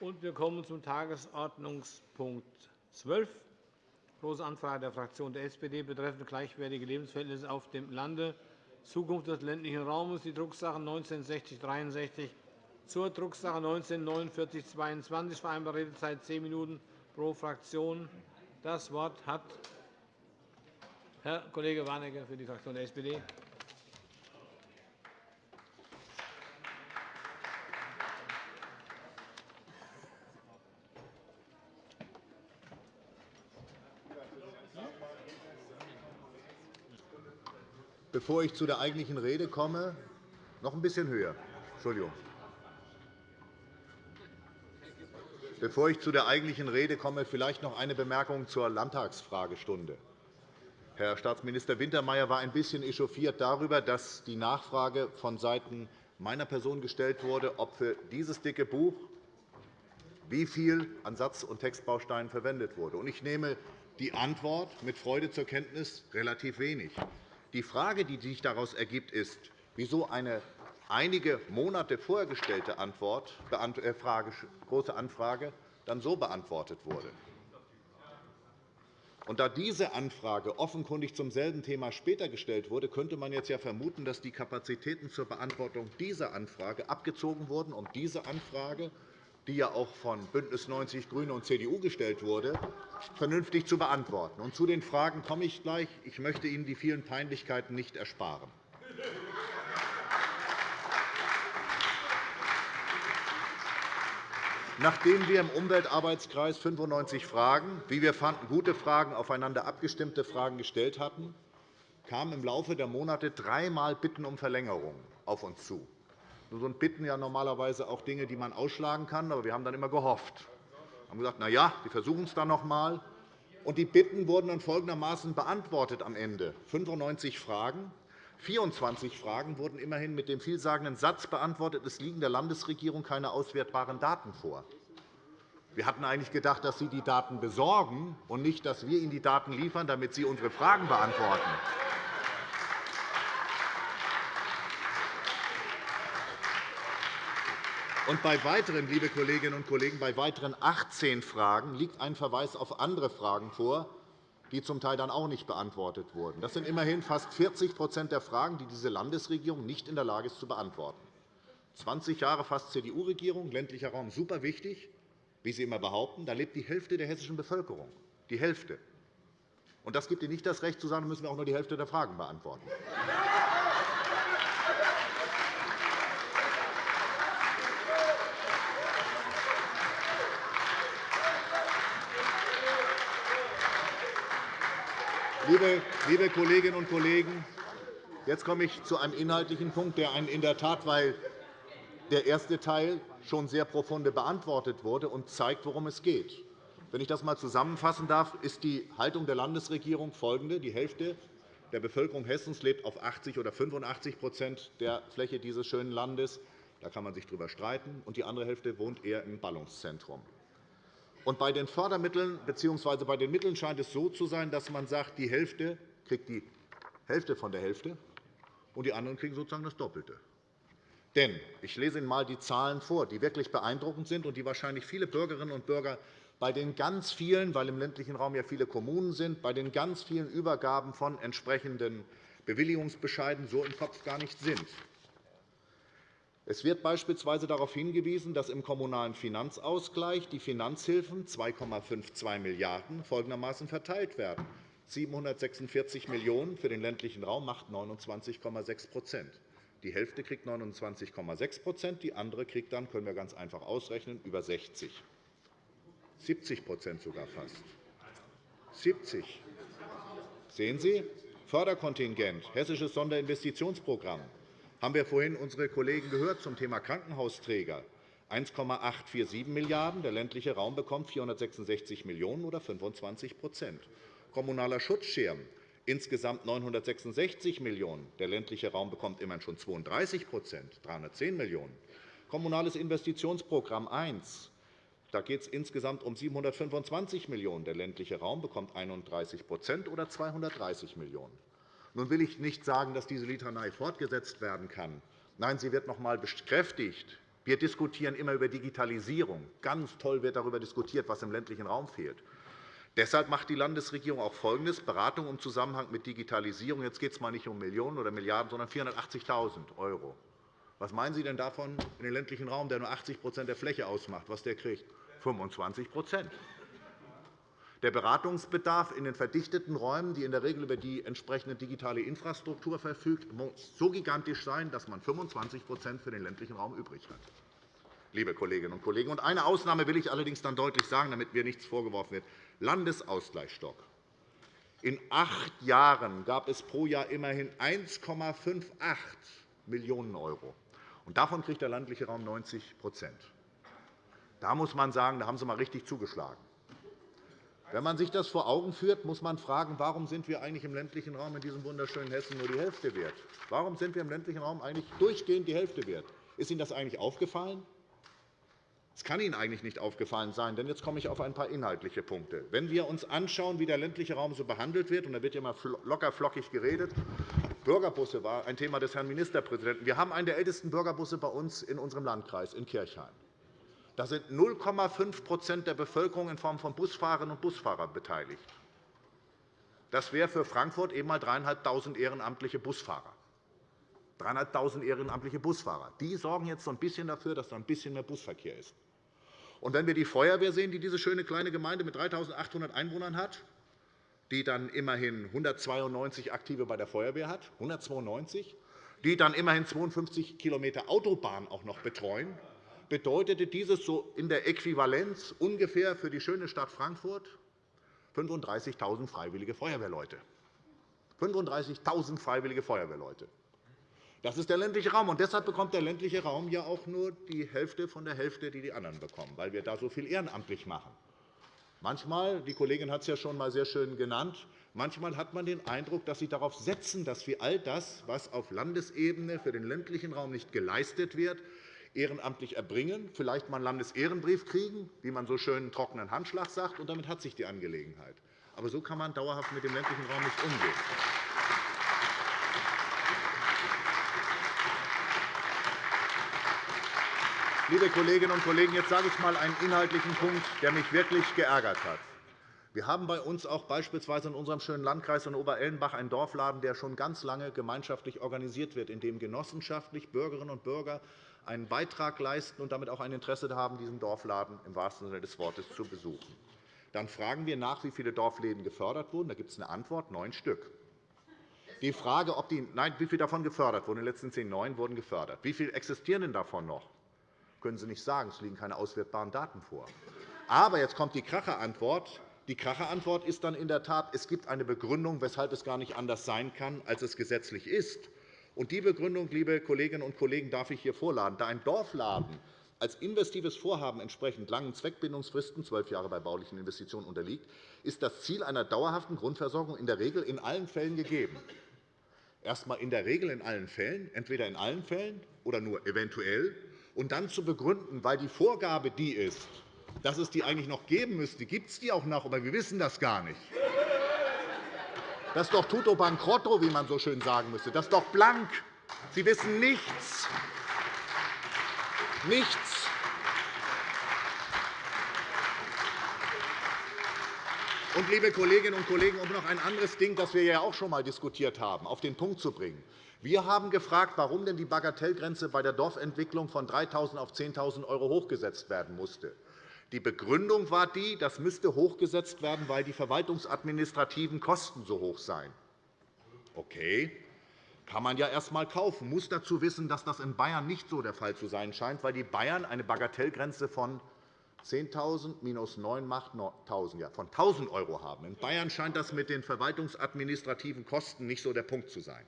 Wir kommen zum Tagesordnungspunkt 12, Große Anfrage der Fraktion der SPD betreffend gleichwertige Lebensverhältnisse auf dem Lande, Zukunft des ländlichen Raums, die Drucksache 19 zur Drucksache 19 4922, vereinbarte Redezeit zehn Minuten pro Fraktion. Das Wort hat Herr Kollege Warnecke für die Fraktion der SPD. Bevor ich zu der eigentlichen Rede komme, noch ein bisschen höher. Entschuldigung. Bevor ich zu der eigentlichen Rede komme, vielleicht noch eine Bemerkung zur Landtagsfragestunde. Herr Staatsminister Wintermeyer war ein bisschen echauffiert darüber, dass die Nachfrage vonseiten meiner Person gestellt wurde, ob für dieses dicke Buch wie viel an Satz- und Textbausteinen verwendet wurde. Ich nehme die Antwort mit Freude zur Kenntnis, relativ wenig. Die Frage, die sich daraus ergibt, ist, wieso eine einige Monate vorher gestellte Antwort, äh, Große Anfrage dann so beantwortet wurde. Und da diese Anfrage offenkundig zum selben Thema später gestellt wurde, könnte man jetzt ja vermuten, dass die Kapazitäten zur Beantwortung dieser Anfrage abgezogen wurden, um diese Anfrage, die ja auch von BÜNDNIS 90 GRÜNE und CDU gestellt wurde, vernünftig zu beantworten. Und zu den Fragen komme ich gleich. Ich möchte Ihnen die vielen Peinlichkeiten nicht ersparen. Nachdem wir im Umweltarbeitskreis 95 Fragen, wie wir fanden, gute Fragen, aufeinander abgestimmte Fragen gestellt hatten, kamen im Laufe der Monate dreimal Bitten um Verlängerung auf uns zu. Sind Bitten ja normalerweise auch Dinge, die man ausschlagen kann, aber wir haben dann immer gehofft. Wir haben gesagt, na ja, wir versuchen es dann noch einmal. Und die Bitten wurden dann folgendermaßen beantwortet am Ende. 95 Fragen, 24 Fragen wurden immerhin mit dem vielsagenden Satz beantwortet, es liegen der Landesregierung keine auswertbaren Daten vor. Wir hatten eigentlich gedacht, dass Sie die Daten besorgen und nicht, dass wir Ihnen die Daten liefern, damit Sie unsere Fragen beantworten. Und bei weiteren, liebe Kolleginnen und Kollegen, bei weiteren 18 Fragen liegt ein Verweis auf andere Fragen vor, die zum Teil dann auch nicht beantwortet wurden. Das sind immerhin fast 40% der Fragen, die diese Landesregierung nicht in der Lage ist, zu beantworten. 20 Jahre fast CDU-Regierung, ländlicher Raum super wichtig, wie Sie immer behaupten. Da lebt die Hälfte der hessischen Bevölkerung. Die Hälfte. Und das gibt Ihnen nicht das Recht, zu sagen, müssen wir auch nur die Hälfte der Fragen beantworten. Liebe Kolleginnen und Kollegen, jetzt komme ich zu einem inhaltlichen Punkt, der in der Tat, weil der erste Teil schon sehr profunde beantwortet wurde und zeigt, worum es geht. Wenn ich das einmal zusammenfassen darf, ist die Haltung der Landesregierung folgende. Die Hälfte der Bevölkerung Hessens lebt auf 80 oder 85% der Fläche dieses schönen Landes. Da kann man sich darüber streiten. Und die andere Hälfte wohnt eher im Ballungszentrum. Und bei den Fördermitteln bzw. bei den Mitteln scheint es so zu sein, dass man sagt, die Hälfte kriegt die Hälfte von der Hälfte, und die anderen kriegen sozusagen das Doppelte. Denn ich lese Ihnen einmal die Zahlen vor, die wirklich beeindruckend sind und die wahrscheinlich viele Bürgerinnen und Bürger bei den ganz vielen, weil im ländlichen Raum ja viele Kommunen sind, bei den ganz vielen Übergaben von entsprechenden Bewilligungsbescheiden so im Kopf gar nicht sind. Es wird beispielsweise darauf hingewiesen, dass im Kommunalen Finanzausgleich die Finanzhilfen 2,52 Milliarden € folgendermaßen verteilt werden. 746 Millionen € für den ländlichen Raum macht 29,6% Die Hälfte kriegt 29,6% die andere kriegt dann, können wir ganz einfach ausrechnen, über 60 70% sogar fast. 70 Sehen Sie? Förderkontingent, Hessisches Sonderinvestitionsprogramm, haben wir vorhin unsere Kollegen gehört zum Thema Krankenhausträger. 1,847 Milliarden €, der ländliche Raum bekommt 466 Millionen € oder 25% Kommunaler Schutzschirm, insgesamt 966 Millionen €, der ländliche Raum bekommt immerhin schon 32% 310 Millionen €. Kommunales Investitionsprogramm 1, da geht es insgesamt um 725 Millionen €, der ländliche Raum bekommt 31% oder 230 Millionen €. Nun will ich nicht sagen, dass diese Litanei fortgesetzt werden kann. Nein, sie wird noch einmal bekräftigt Wir diskutieren immer über Digitalisierung. Ganz toll wird darüber diskutiert, was im ländlichen Raum fehlt. Deshalb macht die Landesregierung auch Folgendes. Beratung im Zusammenhang mit Digitalisierung. Jetzt geht es mal nicht um Millionen oder Milliarden, sondern 480.000 €. Was meinen Sie denn davon in den ländlichen Raum, der nur 80% der Fläche ausmacht, was der kriegt? 25 Der Beratungsbedarf in den verdichteten Räumen, die in der Regel über die entsprechende digitale Infrastruktur verfügt, muss so gigantisch sein, dass man 25% für den ländlichen Raum übrig hat. Liebe Kolleginnen und Kollegen, und eine Ausnahme will ich allerdings dann deutlich sagen, damit mir nichts vorgeworfen wird. Landesausgleichsstock. In acht Jahren gab es pro Jahr immerhin 1,58 Millionen €. Davon kriegt der ländliche Raum 90% Da muss man sagen, da haben Sie einmal richtig zugeschlagen. Wenn man sich das vor Augen führt, muss man fragen, warum sind wir eigentlich im ländlichen Raum in diesem wunderschönen Hessen nur die Hälfte wert? Warum sind wir im ländlichen Raum eigentlich durchgehend die Hälfte wert? Ist Ihnen das eigentlich aufgefallen? Es kann Ihnen eigentlich nicht aufgefallen sein, denn jetzt komme ich auf ein paar inhaltliche Punkte. Wenn wir uns anschauen, wie der ländliche Raum so behandelt wird, und da wird ja immer locker flockig geredet, Bürgerbusse war ein Thema des Herrn Ministerpräsidenten. Wir haben einen der ältesten Bürgerbusse bei uns in unserem Landkreis in Kirchhain. Da sind 0,5% der Bevölkerung in Form von Busfahrerinnen und Busfahrern beteiligt. Das wäre für Frankfurt eben einmal 3.500 ehrenamtliche Busfahrer. 3.500 ehrenamtliche Busfahrer. Die sorgen jetzt so ein bisschen dafür, dass da ein bisschen mehr Busverkehr ist. Und wenn wir die Feuerwehr sehen, die diese schöne kleine Gemeinde mit 3.800 Einwohnern hat, die dann immerhin 192 Aktive bei der Feuerwehr hat, 192, die dann immerhin 52 km Autobahn auch noch betreuen, bedeutete dieses so in der Äquivalenz ungefähr für die schöne Stadt Frankfurt 35.000 freiwillige Feuerwehrleute. 35.000 freiwillige Feuerwehrleute. Das ist der ländliche Raum. Und deshalb bekommt der ländliche Raum ja auch nur die Hälfte von der Hälfte, die die anderen bekommen, weil wir da so viel ehrenamtlich machen. Manchmal, die Kollegin hat es ja schon einmal sehr schön genannt, manchmal hat man den Eindruck, dass Sie darauf setzen, dass wir all das, was auf Landesebene für den ländlichen Raum nicht geleistet wird, ehrenamtlich erbringen, vielleicht mal einen Landesehrenbrief kriegen, wie man so schön einen trockenen Handschlag sagt, und damit hat sich die Angelegenheit. Aber so kann man dauerhaft mit dem ländlichen Raum nicht umgehen. Liebe Kolleginnen und Kollegen, jetzt sage ich einmal einen inhaltlichen Punkt, der mich wirklich geärgert hat. Wir haben bei uns auch beispielsweise in unserem schönen Landkreis in Oberellenbach einen Dorfladen, der schon ganz lange gemeinschaftlich organisiert wird, in dem genossenschaftlich Bürgerinnen und Bürger einen Beitrag leisten und damit auch ein Interesse haben, diesen Dorfladen im wahrsten Sinne des Wortes zu besuchen. Dann fragen wir nach, wie viele Dorfläden gefördert wurden. Da gibt es eine Antwort, neun Stück. Die Frage, ob die, nein, wie viele davon gefördert wurden, in den letzten zehn neun wurden gefördert. Wie viele existieren denn davon noch? können Sie nicht sagen. Es liegen keine auswertbaren Daten vor. Aber jetzt kommt die Kracherantwort. Die Kracherantwort ist dann in der Tat, es gibt eine Begründung, weshalb es gar nicht anders sein kann, als es gesetzlich ist. Und die Begründung, liebe Kolleginnen und Kollegen, darf ich hier vorladen. Da ein Dorfladen als investives Vorhaben entsprechend langen Zweckbindungsfristen, zwölf Jahre bei baulichen Investitionen, unterliegt, ist das Ziel einer dauerhaften Grundversorgung in der Regel in allen Fällen gegeben. Erst einmal in der Regel in allen Fällen, entweder in allen Fällen oder nur eventuell und dann zu begründen, weil die Vorgabe die ist, dass es die eigentlich noch geben müsste, gibt es die auch noch, aber wir wissen das gar nicht. Das ist doch tutto bankrotto, wie man so schön sagen müsste. Das ist doch blank. Sie wissen nichts. Nichts. Und, liebe Kolleginnen und Kollegen, um noch ein anderes Ding, das wir ja auch schon einmal diskutiert haben, auf den Punkt zu bringen. Wir haben gefragt, warum denn die Bagatellgrenze bei der Dorfentwicklung von 3.000 auf 10.000 € hochgesetzt werden musste. Die Begründung war die, das müsste hochgesetzt werden, weil die verwaltungsadministrativen Kosten so hoch seien. Okay, kann man ja erst einmal kaufen. Man muss dazu wissen, dass das in Bayern nicht so der Fall zu sein scheint, weil die Bayern eine Bagatellgrenze von 10.000 minus 9 macht 1.000, ja, von 1.000 € haben. In Bayern scheint das mit den verwaltungsadministrativen Kosten nicht so der Punkt zu sein.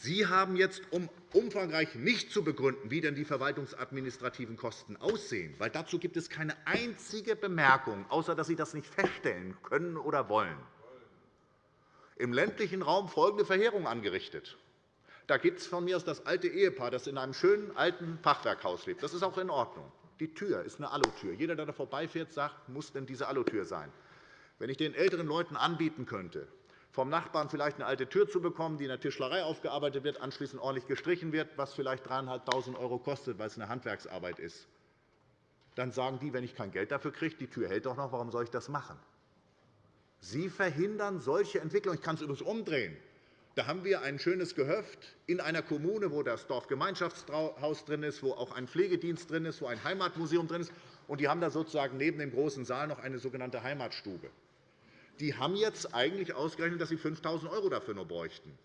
Sie haben jetzt, um umfangreich nicht zu begründen, wie denn die verwaltungsadministrativen Kosten aussehen, weil dazu gibt es keine einzige Bemerkung, außer dass Sie das nicht feststellen können oder wollen, im ländlichen Raum folgende Verheerung angerichtet. Da gibt es von mir aus das alte Ehepaar, das in einem schönen alten Fachwerkhaus lebt. Das ist auch in Ordnung. Die Tür ist eine Alutür. Jeder, der da vorbeifährt, sagt, muss denn diese Alutür sein. Wenn ich den älteren Leuten anbieten könnte, vom Nachbarn vielleicht eine alte Tür zu bekommen, die in der Tischlerei aufgearbeitet wird, anschließend ordentlich gestrichen wird, was vielleicht 3.500 € kostet, weil es eine Handwerksarbeit ist. Dann sagen die, wenn ich kein Geld dafür kriege, die Tür hält doch noch, warum soll ich das machen? Sie verhindern solche Entwicklungen. Ich kann es übrigens umdrehen. Da haben wir ein schönes Gehöft in einer Kommune, wo das Dorfgemeinschaftshaus drin ist, wo auch ein Pflegedienst drin ist, wo ein Heimatmuseum drin ist. Und die haben da sozusagen neben dem großen Saal noch eine sogenannte Heimatstube. Die haben jetzt eigentlich ausgerechnet, dass sie 5.000 € dafür nur bräuchten.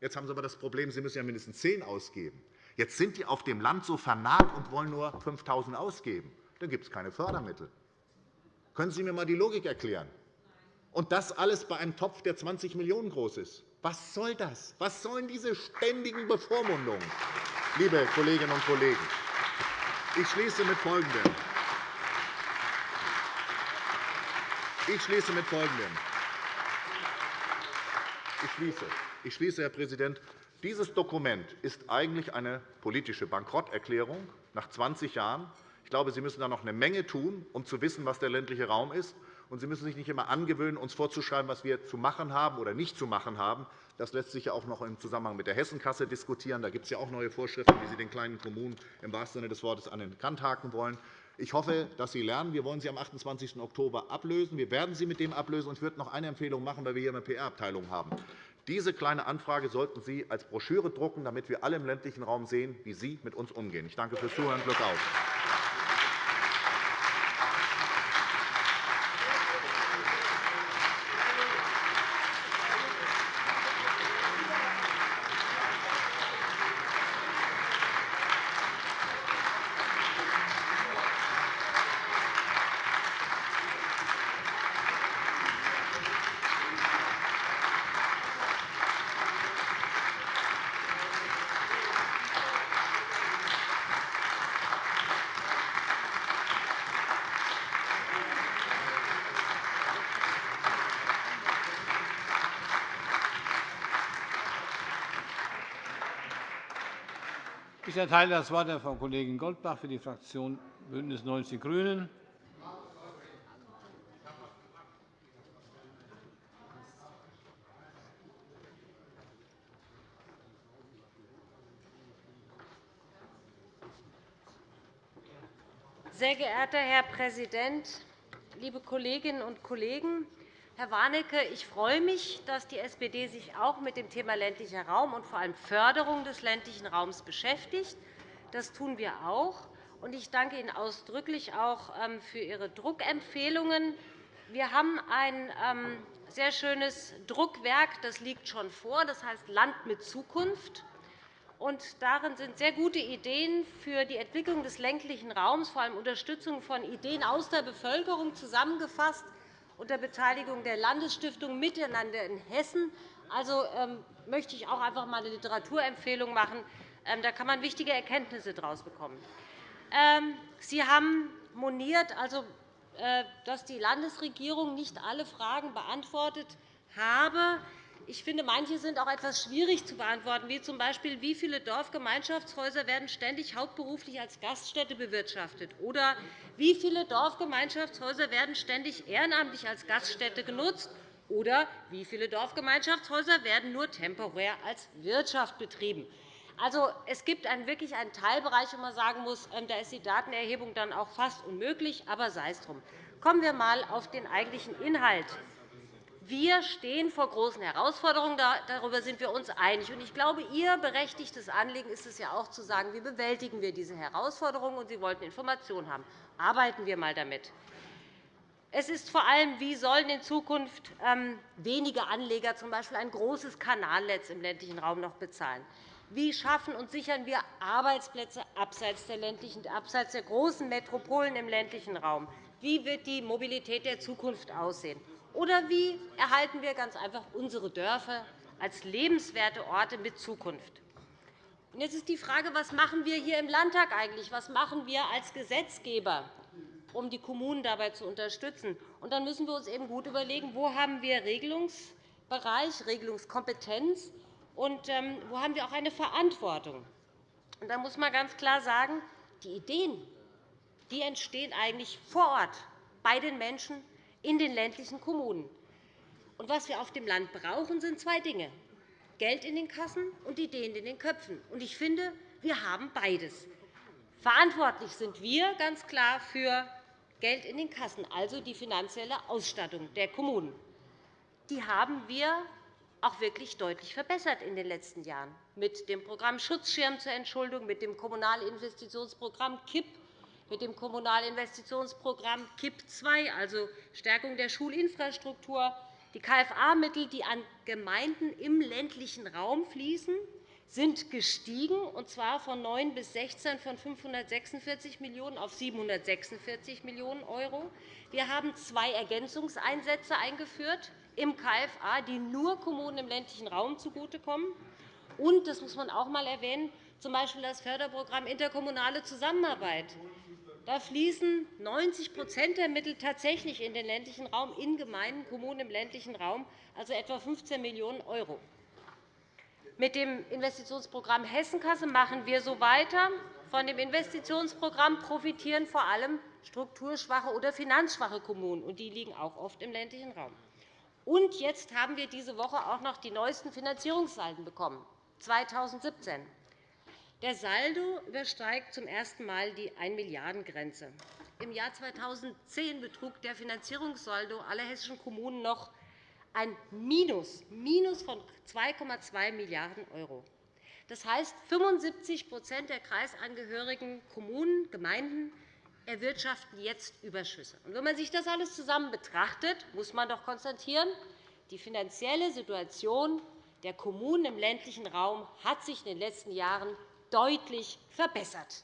Jetzt haben sie aber das Problem, sie müssen ja mindestens 10 ausgeben. Jetzt sind die auf dem Land so vernarrt und wollen nur 5.000 € ausgeben. Dann gibt es keine Fördermittel. Können Sie mir einmal die Logik erklären? Und das alles bei einem Topf, der 20 Millionen € groß ist. Was soll das? Was sollen diese ständigen Bevormundungen, liebe Kolleginnen und Kollegen? Ich schließe mit Folgendem. Ich schließe mit Folgendem. Ich schließe. Ich schließe, Herr Präsident. Dieses Dokument ist eigentlich eine politische Bankrotterklärung nach 20 Jahren. Ich glaube, Sie müssen da noch eine Menge tun, um zu wissen, was der ländliche Raum ist. Und Sie müssen sich nicht immer angewöhnen, uns vorzuschreiben, was wir zu machen haben oder nicht zu machen haben. Das lässt sich ja auch noch im Zusammenhang mit der Hessenkasse diskutieren. Da gibt es ja auch neue Vorschriften, wie Sie den kleinen Kommunen im wahrsten Sinne des Wortes an den Kant haken wollen. Ich hoffe, dass Sie lernen. Wir wollen Sie am 28. Oktober ablösen. Wir werden Sie mit dem ablösen. Ich würde noch eine Empfehlung machen, weil wir hier eine PR-Abteilung haben. Diese kleine Anfrage sollten Sie als Broschüre drucken, damit wir alle im ländlichen Raum sehen, wie Sie mit uns umgehen. Ich danke fürs Zuhören. Glück auf. Ich erteile das Wort der Frau Kollegin Goldbach für die Fraktion BÜNDNIS 90 die GRÜNEN. Sehr geehrter Herr Präsident, liebe Kolleginnen und Kollegen! Herr Warnecke, ich freue mich, dass die SPD sich auch mit dem Thema ländlicher Raum und vor allem Förderung des ländlichen Raums beschäftigt. Das tun wir auch. Ich danke Ihnen ausdrücklich auch ähm, für Ihre Druckempfehlungen. Wir haben ein ähm, sehr schönes Druckwerk, das liegt schon vor, das heißt Land mit Zukunft. darin sind sehr gute Ideen für die Entwicklung des ländlichen Raums, vor allem Unterstützung von Ideen aus der Bevölkerung zusammengefasst unter Beteiligung der Landesstiftung Miteinander in Hessen. Also ähm, möchte ich auch einfach einmal eine Literaturempfehlung machen. Ähm, da kann man wichtige Erkenntnisse daraus bekommen. Ähm, Sie haben moniert, also, äh, dass die Landesregierung nicht alle Fragen beantwortet habe. Ich finde, manche sind auch etwas schwierig zu beantworten, wie z. B. wie viele Dorfgemeinschaftshäuser werden ständig hauptberuflich als Gaststätte bewirtschaftet oder wie viele Dorfgemeinschaftshäuser werden ständig ehrenamtlich als Gaststätte genutzt oder wie viele Dorfgemeinschaftshäuser werden nur temporär als Wirtschaft betrieben. Also, es gibt einen, wirklich einen Teilbereich, wo man sagen muss, ähm, da ist die Datenerhebung dann auch fast unmöglich, aber sei es drum. Kommen wir einmal auf den eigentlichen Inhalt. Wir stehen vor großen Herausforderungen. Darüber sind wir uns einig. Ich glaube, Ihr berechtigtes Anliegen ist es ja auch, zu sagen, wie bewältigen wir diese Herausforderungen. Und Sie wollten Informationen haben. Arbeiten wir einmal damit. Es ist vor allem, wie sollen in Zukunft ähm, wenige Anleger z. B. ein großes Kanalnetz im ländlichen Raum noch bezahlen? Wie schaffen und sichern wir Arbeitsplätze abseits der, ländlichen, abseits der großen Metropolen im ländlichen Raum? Wie wird die Mobilität der Zukunft aussehen? Oder wie erhalten wir ganz einfach unsere Dörfer als lebenswerte Orte mit Zukunft? Jetzt ist die Frage, was machen wir hier im Landtag eigentlich? Was machen wir als Gesetzgeber, um die Kommunen dabei zu unterstützen? Und dann müssen wir uns eben gut überlegen, wo haben wir Regelungsbereich, Regelungskompetenz und ähm, wo haben wir auch eine Verantwortung. Und da muss man ganz klar sagen, die Ideen die entstehen eigentlich vor Ort bei den Menschen, in den ländlichen Kommunen. Und was wir auf dem Land brauchen, sind zwei Dinge. Geld in den Kassen und Ideen in den Köpfen. Und ich finde, wir haben beides. Verantwortlich sind wir ganz klar für Geld in den Kassen, also die finanzielle Ausstattung der Kommunen. Die haben wir auch wirklich deutlich verbessert in den letzten Jahren mit dem Programm Schutzschirm zur Entschuldung, mit dem Kommunalinvestitionsprogramm KIP, mit dem Kommunalinvestitionsprogramm KIP II, also Stärkung der Schulinfrastruktur, die KFA-Mittel, die an Gemeinden im ländlichen Raum fließen, sind gestiegen, und zwar von 9 bis 16 von 546 Millionen € auf 746 Millionen €. Wir haben zwei Ergänzungseinsätze eingeführt im KFA, die nur Kommunen im ländlichen Raum zugutekommen. Und, das muss man auch einmal erwähnen, z. B. das Förderprogramm Interkommunale Zusammenarbeit. Da fließen 90% der Mittel tatsächlich in den ländlichen Raum, in Gemeinden, Kommunen im ländlichen Raum, also etwa 15 Millionen €. Mit dem Investitionsprogramm Hessenkasse machen wir so weiter. Von dem Investitionsprogramm profitieren vor allem strukturschwache oder finanzschwache Kommunen, und die liegen auch oft im ländlichen Raum. Und jetzt haben wir diese Woche auch noch die neuesten Finanzierungssalden bekommen, 2017. Der Saldo übersteigt zum ersten Mal die 1 Milliarden-Grenze. Im Jahr 2010 betrug der Finanzierungssaldo aller hessischen Kommunen noch ein Minus, Minus von 2,2 Milliarden €. Das heißt, 75% der kreisangehörigen Kommunen, Gemeinden erwirtschaften jetzt Überschüsse. wenn man sich das alles zusammen betrachtet, muss man doch konstatieren, die finanzielle Situation der Kommunen im ländlichen Raum hat sich in den letzten Jahren deutlich verbessert.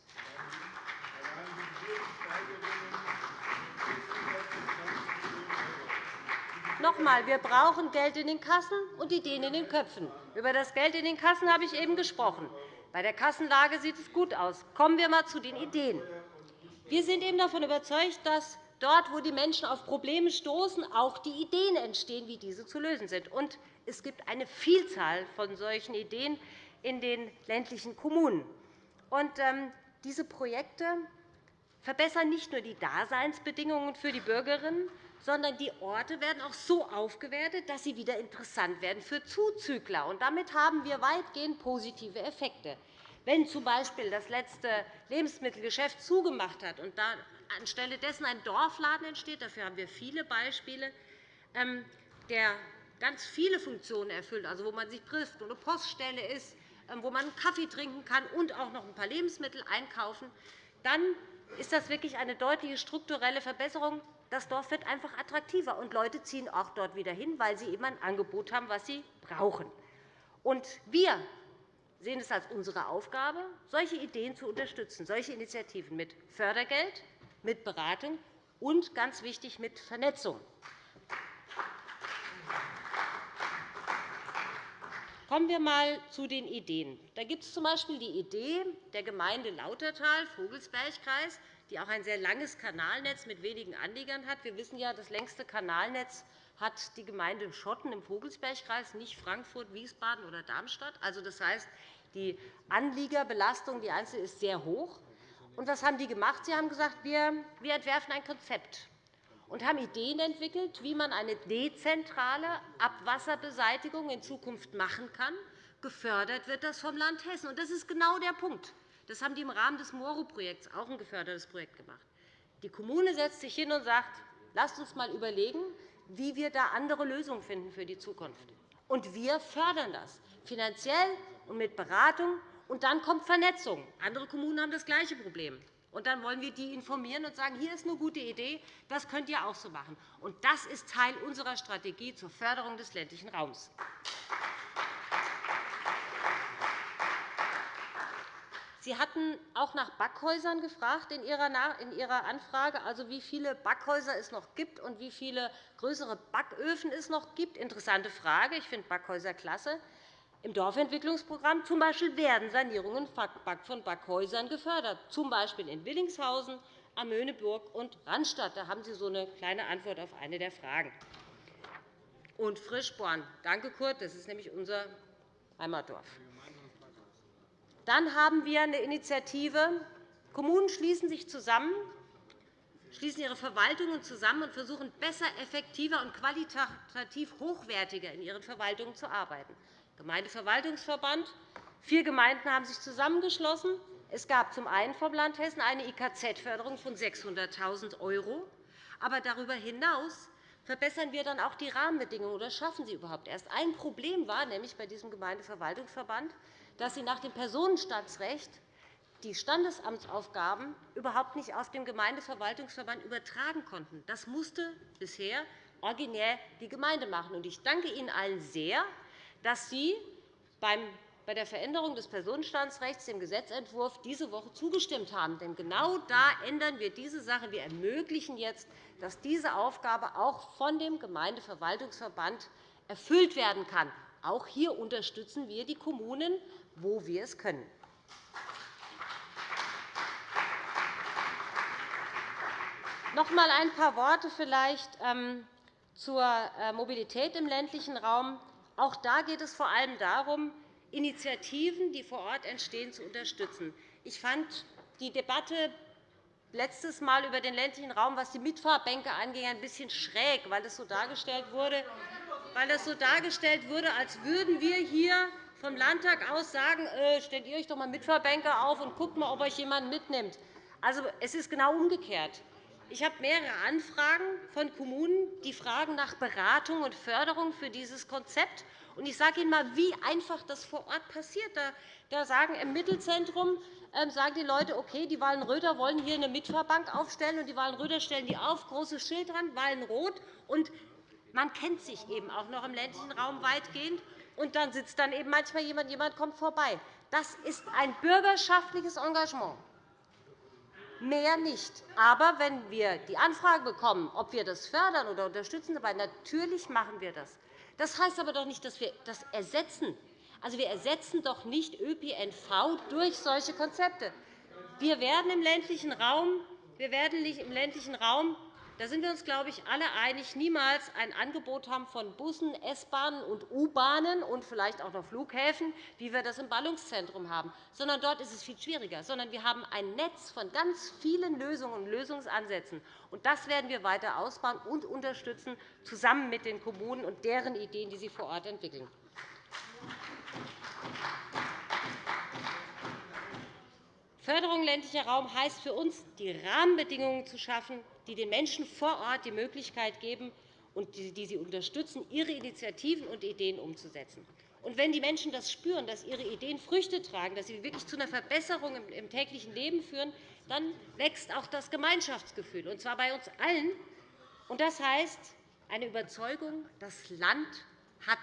Noch einmal, wir brauchen Geld in den Kassen und Ideen in den Köpfen. Über das Geld in den Kassen habe ich eben gesprochen. Bei der Kassenlage sieht es gut aus. Kommen wir einmal zu den Ideen. Wir sind eben davon überzeugt, dass dort, wo die Menschen auf Probleme stoßen, auch die Ideen entstehen, wie diese zu lösen sind. Und es gibt eine Vielzahl von solchen Ideen in den ländlichen Kommunen. Und, ähm, diese Projekte verbessern nicht nur die Daseinsbedingungen für die Bürgerinnen, sondern die Orte werden auch so aufgewertet, dass sie wieder interessant werden für Zuzügler. Und damit haben wir weitgehend positive Effekte. Wenn z. B. das letzte Lebensmittelgeschäft zugemacht hat und da anstelle dessen ein Dorfladen entsteht, dafür haben wir viele Beispiele, ähm, der ganz viele Funktionen erfüllt, also wo man sich trifft, wo eine Poststelle ist, wo man Kaffee trinken kann und auch noch ein paar Lebensmittel einkaufen, dann ist das wirklich eine deutliche strukturelle Verbesserung das Dorf wird einfach attraktiver, und Leute ziehen auch dort wieder hin, weil sie eben ein Angebot haben, was sie brauchen. Und wir sehen es als unsere Aufgabe, solche Ideen zu unterstützen, solche Initiativen mit Fördergeld, mit Beratung und, ganz wichtig, mit Vernetzung. Kommen wir einmal zu den Ideen. Da gibt es z. B. die Idee der Gemeinde Lautertal, Vogelsbergkreis, die auch ein sehr langes Kanalnetz mit wenigen Anliegern hat. Wir wissen ja, das längste Kanalnetz hat die Gemeinde Schotten im Vogelsbergkreis, nicht Frankfurt, Wiesbaden oder Darmstadt. Also, das heißt, die Anliegerbelastung die einzelne ist sehr hoch. Und was haben die gemacht? Sie haben gesagt, wir entwerfen ein Konzept und haben Ideen entwickelt, wie man eine dezentrale Abwasserbeseitigung in Zukunft machen kann. Gefördert wird das vom Land Hessen. Und das ist genau der Punkt. Das haben die im Rahmen des MORU-Projekts, auch ein gefördertes Projekt, gemacht. Die Kommune setzt sich hin und sagt, lasst uns einmal überlegen, wie wir da andere Lösungen finden für die Zukunft. Und wir fördern das, finanziell und mit Beratung. Und dann kommt Vernetzung. Andere Kommunen haben das gleiche Problem. Und dann wollen wir die informieren und sagen, hier ist eine gute Idee, das könnt ihr auch so machen. Und das ist Teil unserer Strategie zur Förderung des ländlichen Raums. Sie hatten auch nach Backhäusern gefragt in Ihrer Anfrage, also wie viele Backhäuser es noch gibt und wie viele größere Backöfen es noch gibt. Interessante Frage. Ich finde Backhäuser klasse. Im Dorfentwicklungsprogramm zum Beispiel werden Sanierungen von Backhäusern gefördert, z. B. in Willingshausen, Amöneburg und Randstadt. Da haben Sie so eine kleine Antwort auf eine der Fragen. Und Frischborn. Danke, Kurt. Das ist nämlich unser Heimatdorf. Dann haben wir eine Initiative. Kommunen schließen sich zusammen, schließen ihre Verwaltungen zusammen und versuchen, besser, effektiver und qualitativ hochwertiger in ihren Verwaltungen zu arbeiten. Gemeindeverwaltungsverband. Vier Gemeinden haben sich zusammengeschlossen. Es gab zum einen vom Land Hessen eine IKZ-Förderung von 600.000 €. Aber darüber hinaus verbessern wir dann auch die Rahmenbedingungen oder schaffen sie überhaupt erst. Ein Problem war nämlich bei diesem Gemeindeverwaltungsverband, dass sie nach dem Personenstandsrecht die Standesamtsaufgaben überhaupt nicht auf den Gemeindeverwaltungsverband übertragen konnten. Das musste bisher originär die Gemeinde machen. Ich danke Ihnen allen sehr, dass Sie bei der Veränderung des Personenstandsrechts dem Gesetzentwurf diese Woche zugestimmt haben. Denn genau da ändern wir diese Sache. Wir ermöglichen jetzt, dass diese Aufgabe auch von dem Gemeindeverwaltungsverband erfüllt werden kann. Auch hier unterstützen wir die Kommunen, wo wir es können. Noch einmal ein paar Worte vielleicht ähm, zur äh, Mobilität im ländlichen Raum. Auch da geht es vor allem darum, Initiativen, die vor Ort entstehen, zu unterstützen. Ich fand die Debatte letztes Mal über den ländlichen Raum, was die Mitfahrbänke angeht, ein bisschen schräg, weil es so dargestellt wurde, weil es so dargestellt wurde als würden wir hier vom Landtag aus sagen, äh, stellt ihr euch doch einmal Mitfahrbänke auf und guckt mal, ob euch jemand mitnimmt. Also, es ist genau umgekehrt. Ich habe mehrere Anfragen von Kommunen, die fragen nach Beratung und Förderung für dieses Konzept. Ich sage Ihnen einmal, wie einfach das vor Ort passiert. Da sagen im Mittelzentrum ähm, sagen die Leute, okay, die Wallenröder wollen hier eine Mitfahrbank aufstellen, und die Wallenröder stellen die auf, großes Schild dran, Wallenrot. Und man kennt sich eben auch noch im ländlichen Raum weitgehend. Und dann sitzt dann eben manchmal jemand, jemand kommt vorbei. Das ist ein bürgerschaftliches Engagement mehr nicht. Aber wenn wir die Anfrage bekommen, ob wir das fördern oder unterstützen, dabei, natürlich machen wir das. Das heißt aber doch nicht, dass wir das ersetzen. Also, wir ersetzen doch nicht ÖPNV durch solche Konzepte. Wir werden im ländlichen Raum, wir werden im ländlichen Raum da sind wir uns, glaube ich, alle einig, niemals ein Angebot haben von Bussen, S-Bahnen und U-Bahnen und vielleicht auch noch Flughäfen, wie wir das im Ballungszentrum haben, sondern dort ist es viel schwieriger. Sondern wir haben ein Netz von ganz vielen Lösungen und Lösungsansätzen. Und das werden wir weiter ausbauen und unterstützen, zusammen mit den Kommunen und deren Ideen, die sie vor Ort entwickeln. Förderung ländlicher Raum heißt für uns, die Rahmenbedingungen zu schaffen, die den Menschen vor Ort die Möglichkeit geben und die sie unterstützen, ihre Initiativen und Ideen umzusetzen. Und wenn die Menschen das spüren, dass ihre Ideen Früchte tragen, dass sie wirklich zu einer Verbesserung im täglichen Leben führen, dann wächst auch das Gemeinschaftsgefühl, und zwar bei uns allen. Und das heißt eine Überzeugung, das Land hat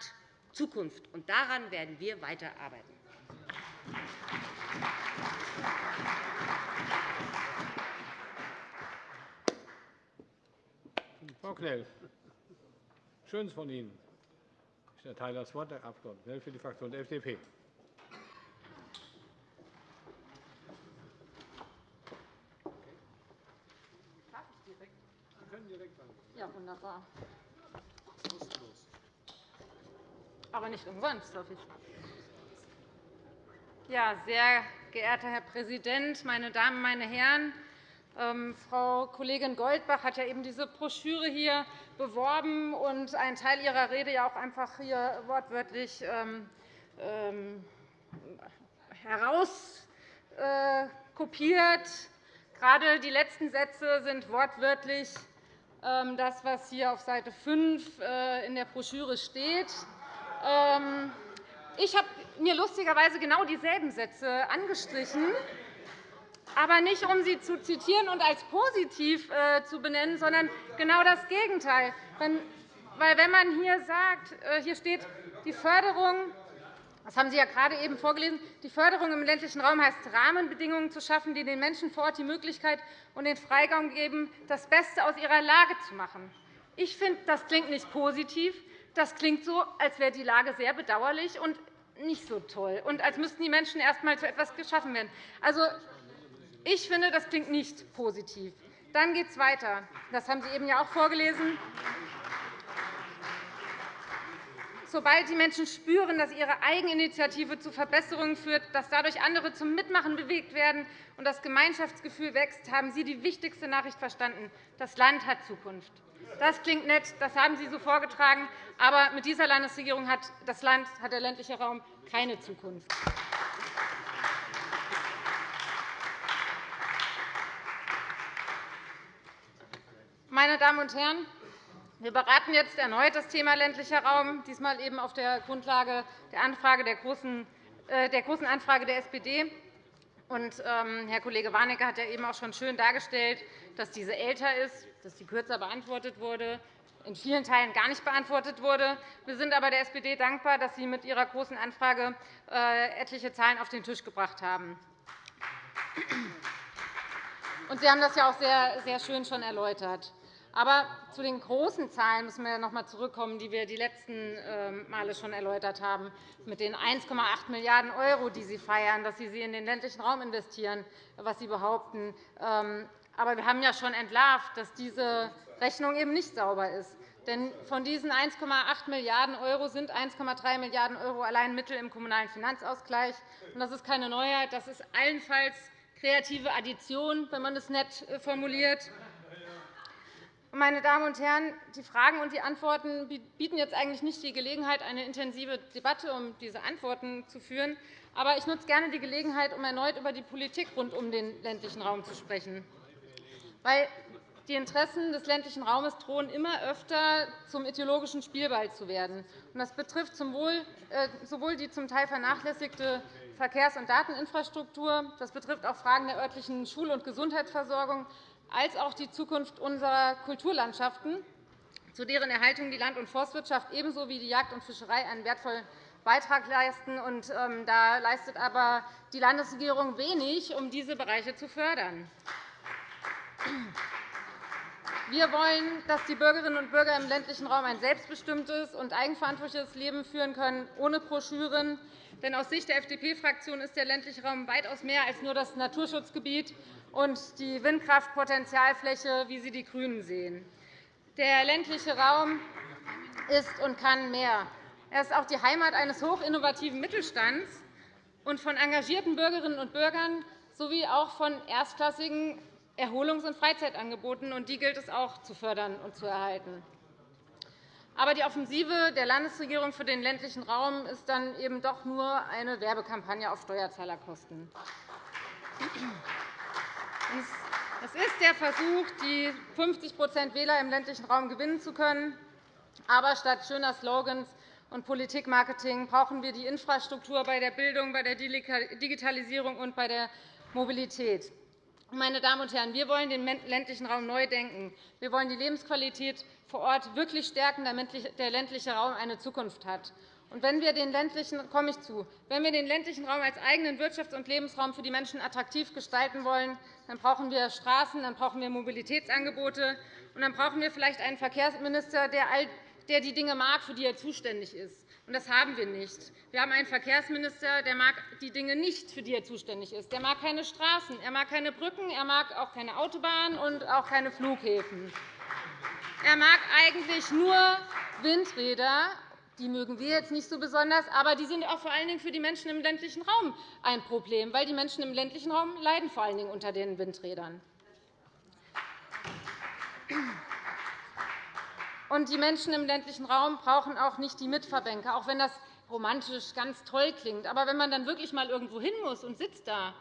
Zukunft. Und daran werden wir weiterarbeiten. Frau Knell, schön von Ihnen. Ich erteile das Wort der Abg. Knell für die Fraktion der FDP. Ja, wunderbar. Aber nicht umsonst, hoffe ich. Ja, sehr geehrter Herr Präsident, meine Damen, meine Herren! Ähm, Frau Kollegin Goldbach hat ja eben diese Broschüre hier beworben und einen Teil ihrer Rede ja auch einfach hier wortwörtlich ähm, ähm, herauskopiert. Gerade die letzten Sätze sind wortwörtlich das, was hier auf Seite 5 äh, in der Broschüre steht. Ich habe mir lustigerweise genau dieselben Sätze angestrichen aber nicht, um sie zu zitieren und als positiv äh, zu benennen, sondern genau das Gegenteil. Weil, wenn man hier sagt, äh, hier steht, die Förderung das haben Sie ja gerade eben vorgelesen. Die Förderung im ländlichen Raum heißt, Rahmenbedingungen zu schaffen, die den Menschen vor Ort die Möglichkeit und den Freigang geben, das Beste aus ihrer Lage zu machen. Ich finde, das klingt nicht positiv. Das klingt so, als wäre die Lage sehr bedauerlich und nicht so toll, und als müssten die Menschen erst einmal zu etwas geschaffen werden. Also, ich finde, das klingt nicht positiv. Dann geht es weiter. Das haben Sie eben ja auch vorgelesen. sobald die Menschen spüren, dass ihre Eigeninitiative zu Verbesserungen führt, dass dadurch andere zum Mitmachen bewegt werden und das Gemeinschaftsgefühl wächst, haben Sie die wichtigste Nachricht verstanden. Das Land hat Zukunft. Das klingt nett, das haben Sie so vorgetragen. Aber mit dieser Landesregierung hat das Land, hat der ländliche Raum keine Zukunft. Meine Damen und Herren, wir beraten jetzt erneut das Thema ländlicher Raum, diesmal eben auf der Grundlage der, Anfrage der, großen, äh, der Großen Anfrage der SPD. Und, ähm, Herr Kollege Warnecke hat ja eben auch schon schön dargestellt, dass diese älter ist, dass sie kürzer beantwortet wurde, in vielen Teilen gar nicht beantwortet wurde. Wir sind aber der SPD dankbar, dass Sie mit Ihrer Großen Anfrage äh, etliche Zahlen auf den Tisch gebracht haben. Und Sie haben das ja auch sehr, sehr schön schon erläutert. Aber zu den großen Zahlen müssen wir noch einmal zurückkommen, die wir die letzten ähm, Male schon erläutert haben, mit den 1,8 Milliarden €, die Sie feiern, dass Sie sie in den ländlichen Raum investieren, was Sie behaupten. Ähm, aber wir haben ja schon entlarvt, dass diese Rechnung eben nicht sauber ist. Denn von diesen 1,8 Milliarden € sind 1,3 Milliarden € allein Mittel im Kommunalen Finanzausgleich. Das ist keine Neuheit. Das ist allenfalls kreative Addition, wenn man es nett äh, formuliert. Meine Damen und Herren, die Fragen und die Antworten bieten jetzt eigentlich nicht die Gelegenheit, eine intensive Debatte um diese Antworten zu führen. Aber ich nutze gerne die Gelegenheit, um erneut über die Politik rund um den ländlichen Raum zu sprechen. Weil die Interessen des ländlichen Raumes drohen immer öfter zum ideologischen Spielball zu werden. Das betrifft äh, sowohl die zum Teil vernachlässigte Verkehrs- und Dateninfrastruktur, das betrifft auch Fragen der örtlichen Schul- und Gesundheitsversorgung, als auch die Zukunft unserer Kulturlandschaften, zu deren Erhaltung die Land- und Forstwirtschaft ebenso wie die Jagd und Fischerei einen wertvollen Beitrag leisten. Ähm, da leistet aber die Landesregierung wenig, um diese Bereiche zu fördern. Wir wollen, dass die Bürgerinnen und Bürger im ländlichen Raum ein selbstbestimmtes und eigenverantwortliches Leben führen können, ohne Broschüren. Denn aus Sicht der FDP-Fraktion ist der ländliche Raum weitaus mehr als nur das Naturschutzgebiet und die Windkraftpotenzialfläche, wie sie die GRÜNEN sehen. Der ländliche Raum ist und kann mehr. Er ist auch die Heimat eines hochinnovativen Mittelstands und von engagierten Bürgerinnen und Bürgern sowie auch von erstklassigen Erholungs- und Freizeitangeboten. Und die gilt es auch zu fördern und zu erhalten. Aber die Offensive der Landesregierung für den ländlichen Raum ist dann eben doch nur eine Werbekampagne auf Steuerzahlerkosten. Es ist der Versuch, die 50% Wähler im ländlichen Raum gewinnen zu können. Aber statt schöner Slogans und Politikmarketing brauchen wir die Infrastruktur bei der Bildung, bei der Digitalisierung und bei der Mobilität. Meine Damen und Herren, wir wollen den ländlichen Raum neu denken. Wir wollen die Lebensqualität vor Ort wirklich stärken, damit der ländliche Raum eine Zukunft hat. Und wenn wir den ländlichen, komme ich zu, wenn wir den ländlichen Raum als eigenen Wirtschafts- und Lebensraum für die Menschen attraktiv gestalten wollen, dann brauchen wir Straßen, dann brauchen wir Mobilitätsangebote, und dann brauchen wir vielleicht einen Verkehrsminister, der die Dinge mag, für die er zuständig ist. Und das haben wir nicht. Wir haben einen Verkehrsminister, der mag die Dinge nicht, für die er zuständig ist. Er mag keine Straßen, er mag keine Brücken, er mag auch keine Autobahnen und auch keine Flughäfen. Er mag eigentlich nur Windräder die mögen wir jetzt nicht so besonders, aber die sind auch vor allen Dingen für die Menschen im ländlichen Raum ein Problem, weil die Menschen im ländlichen Raum leiden vor allen Dingen unter den Windrädern. Und die Menschen im ländlichen Raum brauchen auch nicht die Mitverbänke, auch wenn das romantisch ganz toll klingt. Aber wenn man dann wirklich mal irgendwo hin muss und sitzt da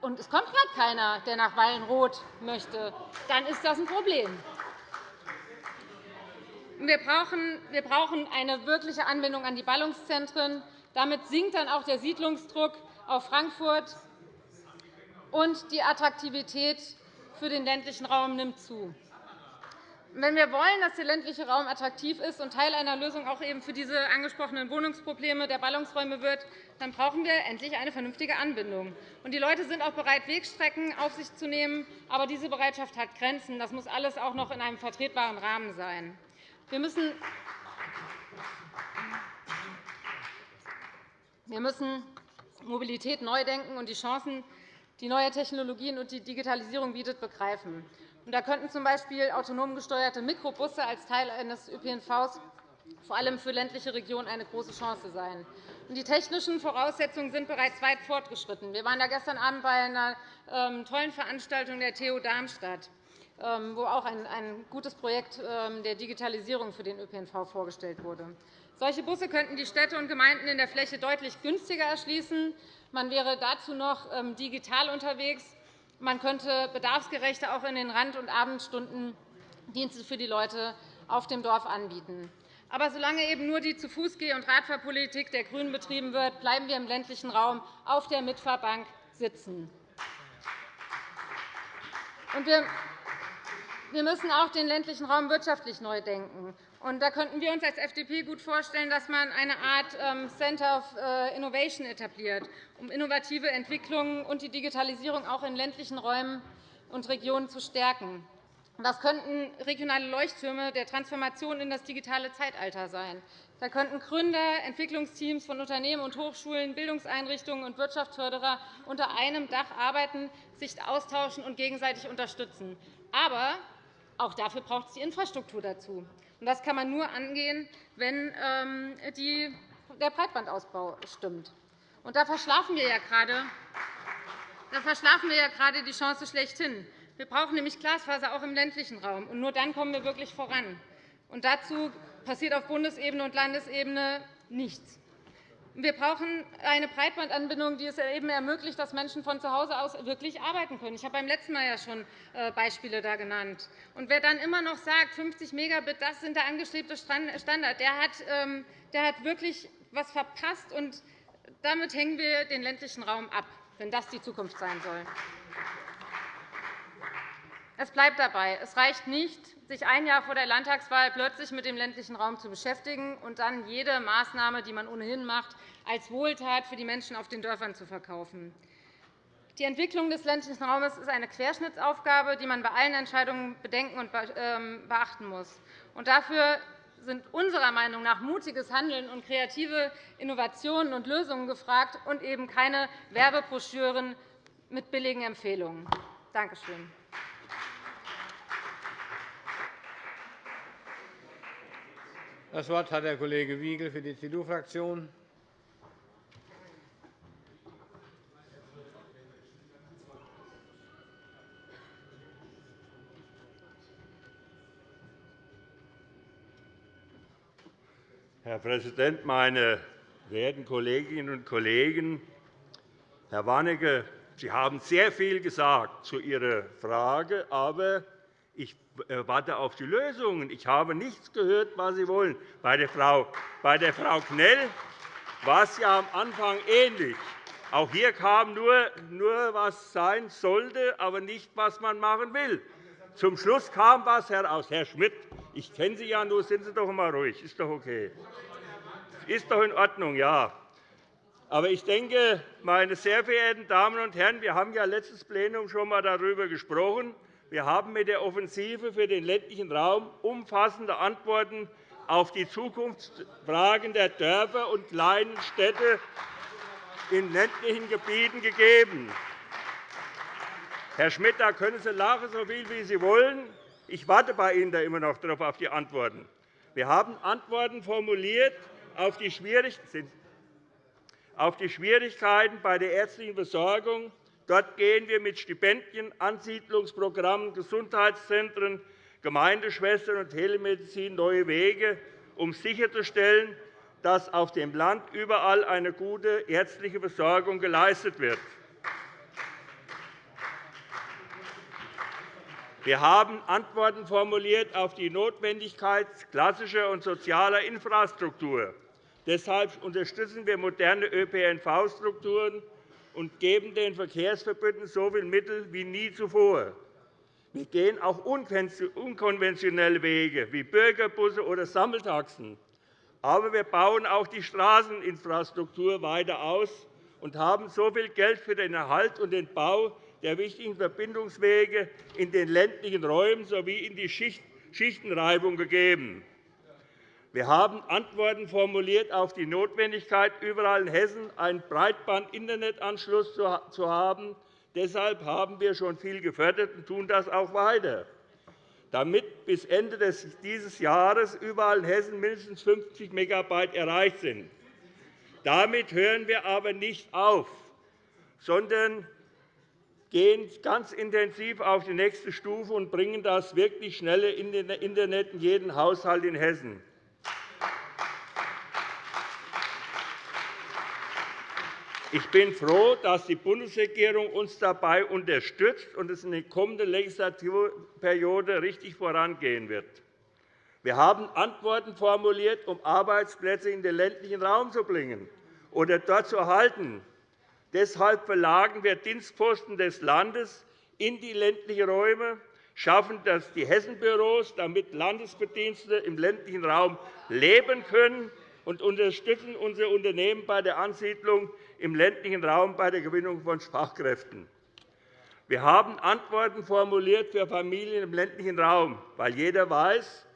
und es kommt gerade keiner, der nach Wallenroth möchte, dann ist das ein Problem. Wir brauchen eine wirkliche Anbindung an die Ballungszentren. Damit sinkt dann auch der Siedlungsdruck auf Frankfurt, und die Attraktivität für den ländlichen Raum nimmt zu. Wenn wir wollen, dass der ländliche Raum attraktiv ist und Teil einer Lösung auch eben für diese angesprochenen Wohnungsprobleme der Ballungsräume wird, dann brauchen wir endlich eine vernünftige Anbindung. Die Leute sind auch bereit, Wegstrecken auf sich zu nehmen. Aber diese Bereitschaft hat Grenzen. Das muss alles auch noch in einem vertretbaren Rahmen sein. Wir müssen wir müssen Mobilität neu denken und die Chancen, die neue Technologien und die Digitalisierung bietet, begreifen. Da könnten z. B. autonom gesteuerte Mikrobusse als Teil eines ÖPNV vor allem für ländliche Regionen eine große Chance sein. Die technischen Voraussetzungen sind bereits weit fortgeschritten. Wir waren gestern Abend bei einer ähm, tollen Veranstaltung der TU Darmstadt, wo auch ein gutes Projekt ähm, der Digitalisierung für den ÖPNV vorgestellt wurde. Solche Busse könnten die Städte und Gemeinden in der Fläche deutlich günstiger erschließen. Man wäre dazu noch digital unterwegs. Man könnte bedarfsgerechter auch in den Rand- und Abendstunden Dienste für die Leute auf dem Dorf anbieten. Aber solange eben nur die Zu-Fuß-Geh- und Radfahrpolitik der GRÜNEN betrieben wird, bleiben wir im ländlichen Raum auf der Mitfahrbank sitzen. Wir müssen auch den ländlichen Raum wirtschaftlich neu denken. da könnten wir uns als FDP gut vorstellen, dass man eine Art ähm, Center of äh, Innovation etabliert, um innovative Entwicklungen und die Digitalisierung auch in ländlichen Räumen und Regionen zu stärken. Das könnten regionale Leuchttürme der Transformation in das digitale Zeitalter sein. Da könnten Gründer, Entwicklungsteams von Unternehmen und Hochschulen, Bildungseinrichtungen und Wirtschaftsförderer unter einem Dach arbeiten, sich austauschen und gegenseitig unterstützen. Aber auch dafür braucht es die Infrastruktur dazu. Das kann man nur angehen, wenn ähm, der Breitbandausbau stimmt. Da verschlafen wir ja gerade da verschlafen wir ja gerade die Chance schlechthin. Wir brauchen nämlich Glasfaser auch im ländlichen Raum. Und nur dann kommen wir wirklich voran. Und dazu passiert auf Bundesebene und Landesebene nichts. Wir brauchen eine Breitbandanbindung, die es eben ermöglicht, dass Menschen von zu Hause aus wirklich arbeiten können. Ich habe beim letzten Mal ja schon äh, Beispiele da genannt. Und wer dann immer noch sagt, 50 Megabit, das sind der angestrebte Standard, der hat, ähm, der hat wirklich etwas verpasst. Und damit hängen wir den ländlichen Raum ab, wenn das die Zukunft sein soll. Es bleibt dabei. Es reicht nicht, sich ein Jahr vor der Landtagswahl plötzlich mit dem ländlichen Raum zu beschäftigen und dann jede Maßnahme, die man ohnehin macht, als Wohltat für die Menschen auf den Dörfern zu verkaufen. Die Entwicklung des ländlichen Raumes ist eine Querschnittsaufgabe, die man bei allen Entscheidungen bedenken und ähm, beachten muss. dafür sind unserer Meinung nach mutiges Handeln und kreative Innovationen und Lösungen gefragt und eben keine Werbebroschüren mit billigen Empfehlungen. Danke schön. Das Wort hat der Kollege Wiegel für die CDU-Fraktion. Herr Präsident, meine verehrten Kolleginnen und Kollegen! Herr Warnecke, Sie haben sehr viel gesagt zu Ihrer Frage, aber ich warte auf die Lösungen. Ich habe nichts gehört, was Sie wollen. Bei der Frau, bei der Frau Knell war es ja am Anfang ähnlich. Auch hier kam nur, nur, was sein sollte, aber nicht, was man machen will. Zum Schluss kam etwas heraus. Herr Schmidt, ich kenne Sie ja nur, sind Sie doch einmal ruhig. Ist doch okay. Ist doch in Ordnung, ja. Aber ich denke, meine sehr verehrten Damen und Herren, wir haben ja letztes Plenum schon einmal darüber gesprochen. Wir haben mit der Offensive für den ländlichen Raum umfassende Antworten auf die Zukunftsfragen der Dörfer und kleinen Städte in ländlichen Gebieten gegeben. Herr Schmidt, da können Sie lachen, so viel wie Sie wollen. Ich warte bei Ihnen da immer noch darauf auf die Antworten. Wir haben Antworten formuliert auf die Schwierigkeiten bei der ärztlichen Versorgung, Dort gehen wir mit Stipendien, Ansiedlungsprogrammen, Gesundheitszentren, Gemeindeschwestern und Telemedizin neue Wege, um sicherzustellen, dass auf dem Land überall eine gute ärztliche Versorgung geleistet wird. Wir haben Antworten formuliert auf die Notwendigkeit klassischer und sozialer Infrastruktur. Deshalb unterstützen wir moderne ÖPNV-Strukturen und geben den Verkehrsverbünden so viel Mittel wie nie zuvor. Wir gehen auch unkonventionelle Wege wie Bürgerbusse oder Sammeltaxen. Aber wir bauen auch die Straßeninfrastruktur weiter aus und haben so viel Geld für den Erhalt und den Bau der wichtigen Verbindungswege in den ländlichen Räumen sowie in die Schichtenreibung gegeben. Wir haben Antworten formuliert auf die Notwendigkeit, überall in Hessen einen Breitband-Internetanschluss zu haben. Deshalb haben wir schon viel gefördert und tun das auch weiter. damit bis Ende dieses Jahres überall in Hessen mindestens 50 MB erreicht sind. Damit hören wir aber nicht auf, sondern gehen ganz intensiv auf die nächste Stufe und bringen das wirklich schnelle Internet in jeden Haushalt in Hessen. Ich bin froh, dass die Bundesregierung uns dabei unterstützt und es in der kommenden Legislaturperiode richtig vorangehen wird. Wir haben Antworten formuliert, um Arbeitsplätze in den ländlichen Raum zu bringen oder dort zu erhalten. Deshalb verlagern wir Dienstposten des Landes in die ländlichen Räume, schaffen das die Hessenbüros, damit Landesbedienstete im ländlichen Raum leben können, und unterstützen unsere Unternehmen bei der Ansiedlung im ländlichen Raum bei der Gewinnung von Fachkräften. Wir haben Antworten formuliert für Familien im ländlichen Raum, weil jeder weiß,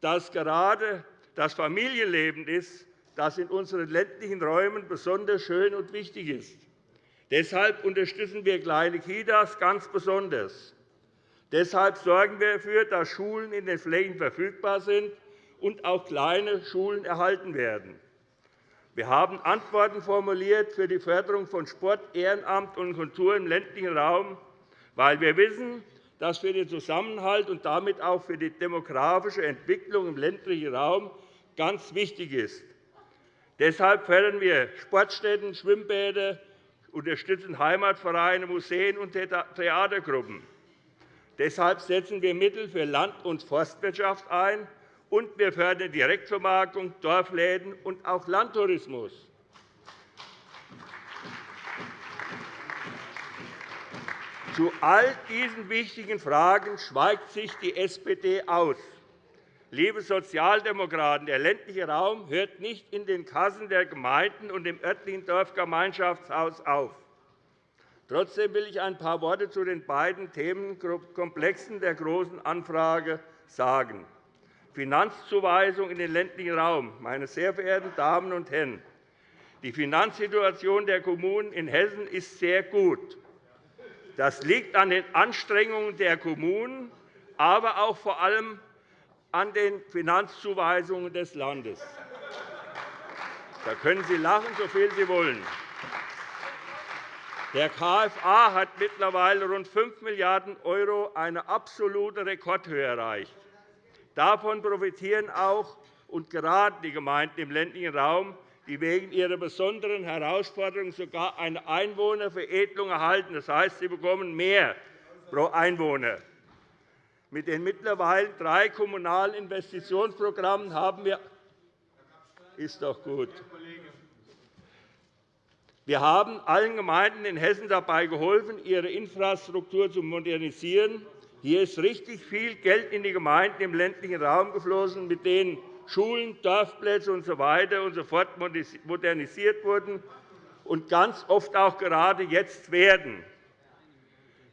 dass gerade das Familienleben ist, das in unseren ländlichen Räumen besonders schön und wichtig ist. Deshalb unterstützen wir kleine Kitas ganz besonders. Deshalb sorgen wir dafür, dass Schulen in den Flächen verfügbar sind und auch kleine Schulen erhalten werden. Wir haben Antworten formuliert für die Förderung von Sport, Ehrenamt und Kultur im ländlichen Raum, weil wir wissen, dass für den Zusammenhalt und damit auch für die demografische Entwicklung im ländlichen Raum ganz wichtig ist. Deshalb fördern wir Sportstätten, Schwimmbäder, unterstützen Heimatvereine, Museen und Theatergruppen. Deshalb setzen wir Mittel für Land- und Forstwirtschaft ein, und wir fördern Direktvermarktung, Dorfläden und auch Landtourismus. Zu all diesen wichtigen Fragen schweigt sich die SPD aus. Liebe Sozialdemokraten, der ländliche Raum hört nicht in den Kassen der Gemeinden und im örtlichen Dorfgemeinschaftshaus auf. Trotzdem will ich ein paar Worte zu den beiden Themenkomplexen der Großen Anfrage sagen. Finanzzuweisung in den ländlichen Raum. Meine sehr verehrten Damen und Herren, die Finanzsituation der Kommunen in Hessen ist sehr gut. Das liegt an den Anstrengungen der Kommunen, aber auch vor allem an den Finanzzuweisungen des Landes. Da können Sie lachen, so viel Sie wollen. Der KFA hat mittlerweile rund 5 Milliarden €, eine absolute Rekordhöhe erreicht. Davon profitieren auch und gerade die Gemeinden im ländlichen Raum, die wegen ihrer besonderen Herausforderungen sogar eine Einwohnerveredelung erhalten. Das heißt, sie bekommen mehr pro Einwohner. Mit den mittlerweile drei kommunalen Investitionsprogrammen haben wir ist doch gut. Wir haben allen Gemeinden in Hessen dabei geholfen, ihre Infrastruktur zu modernisieren hier ist richtig viel Geld in die Gemeinden im ländlichen Raum geflossen, mit denen Schulen, Dorfplätze usw. und so fort modernisiert wurden und ganz oft auch gerade jetzt werden.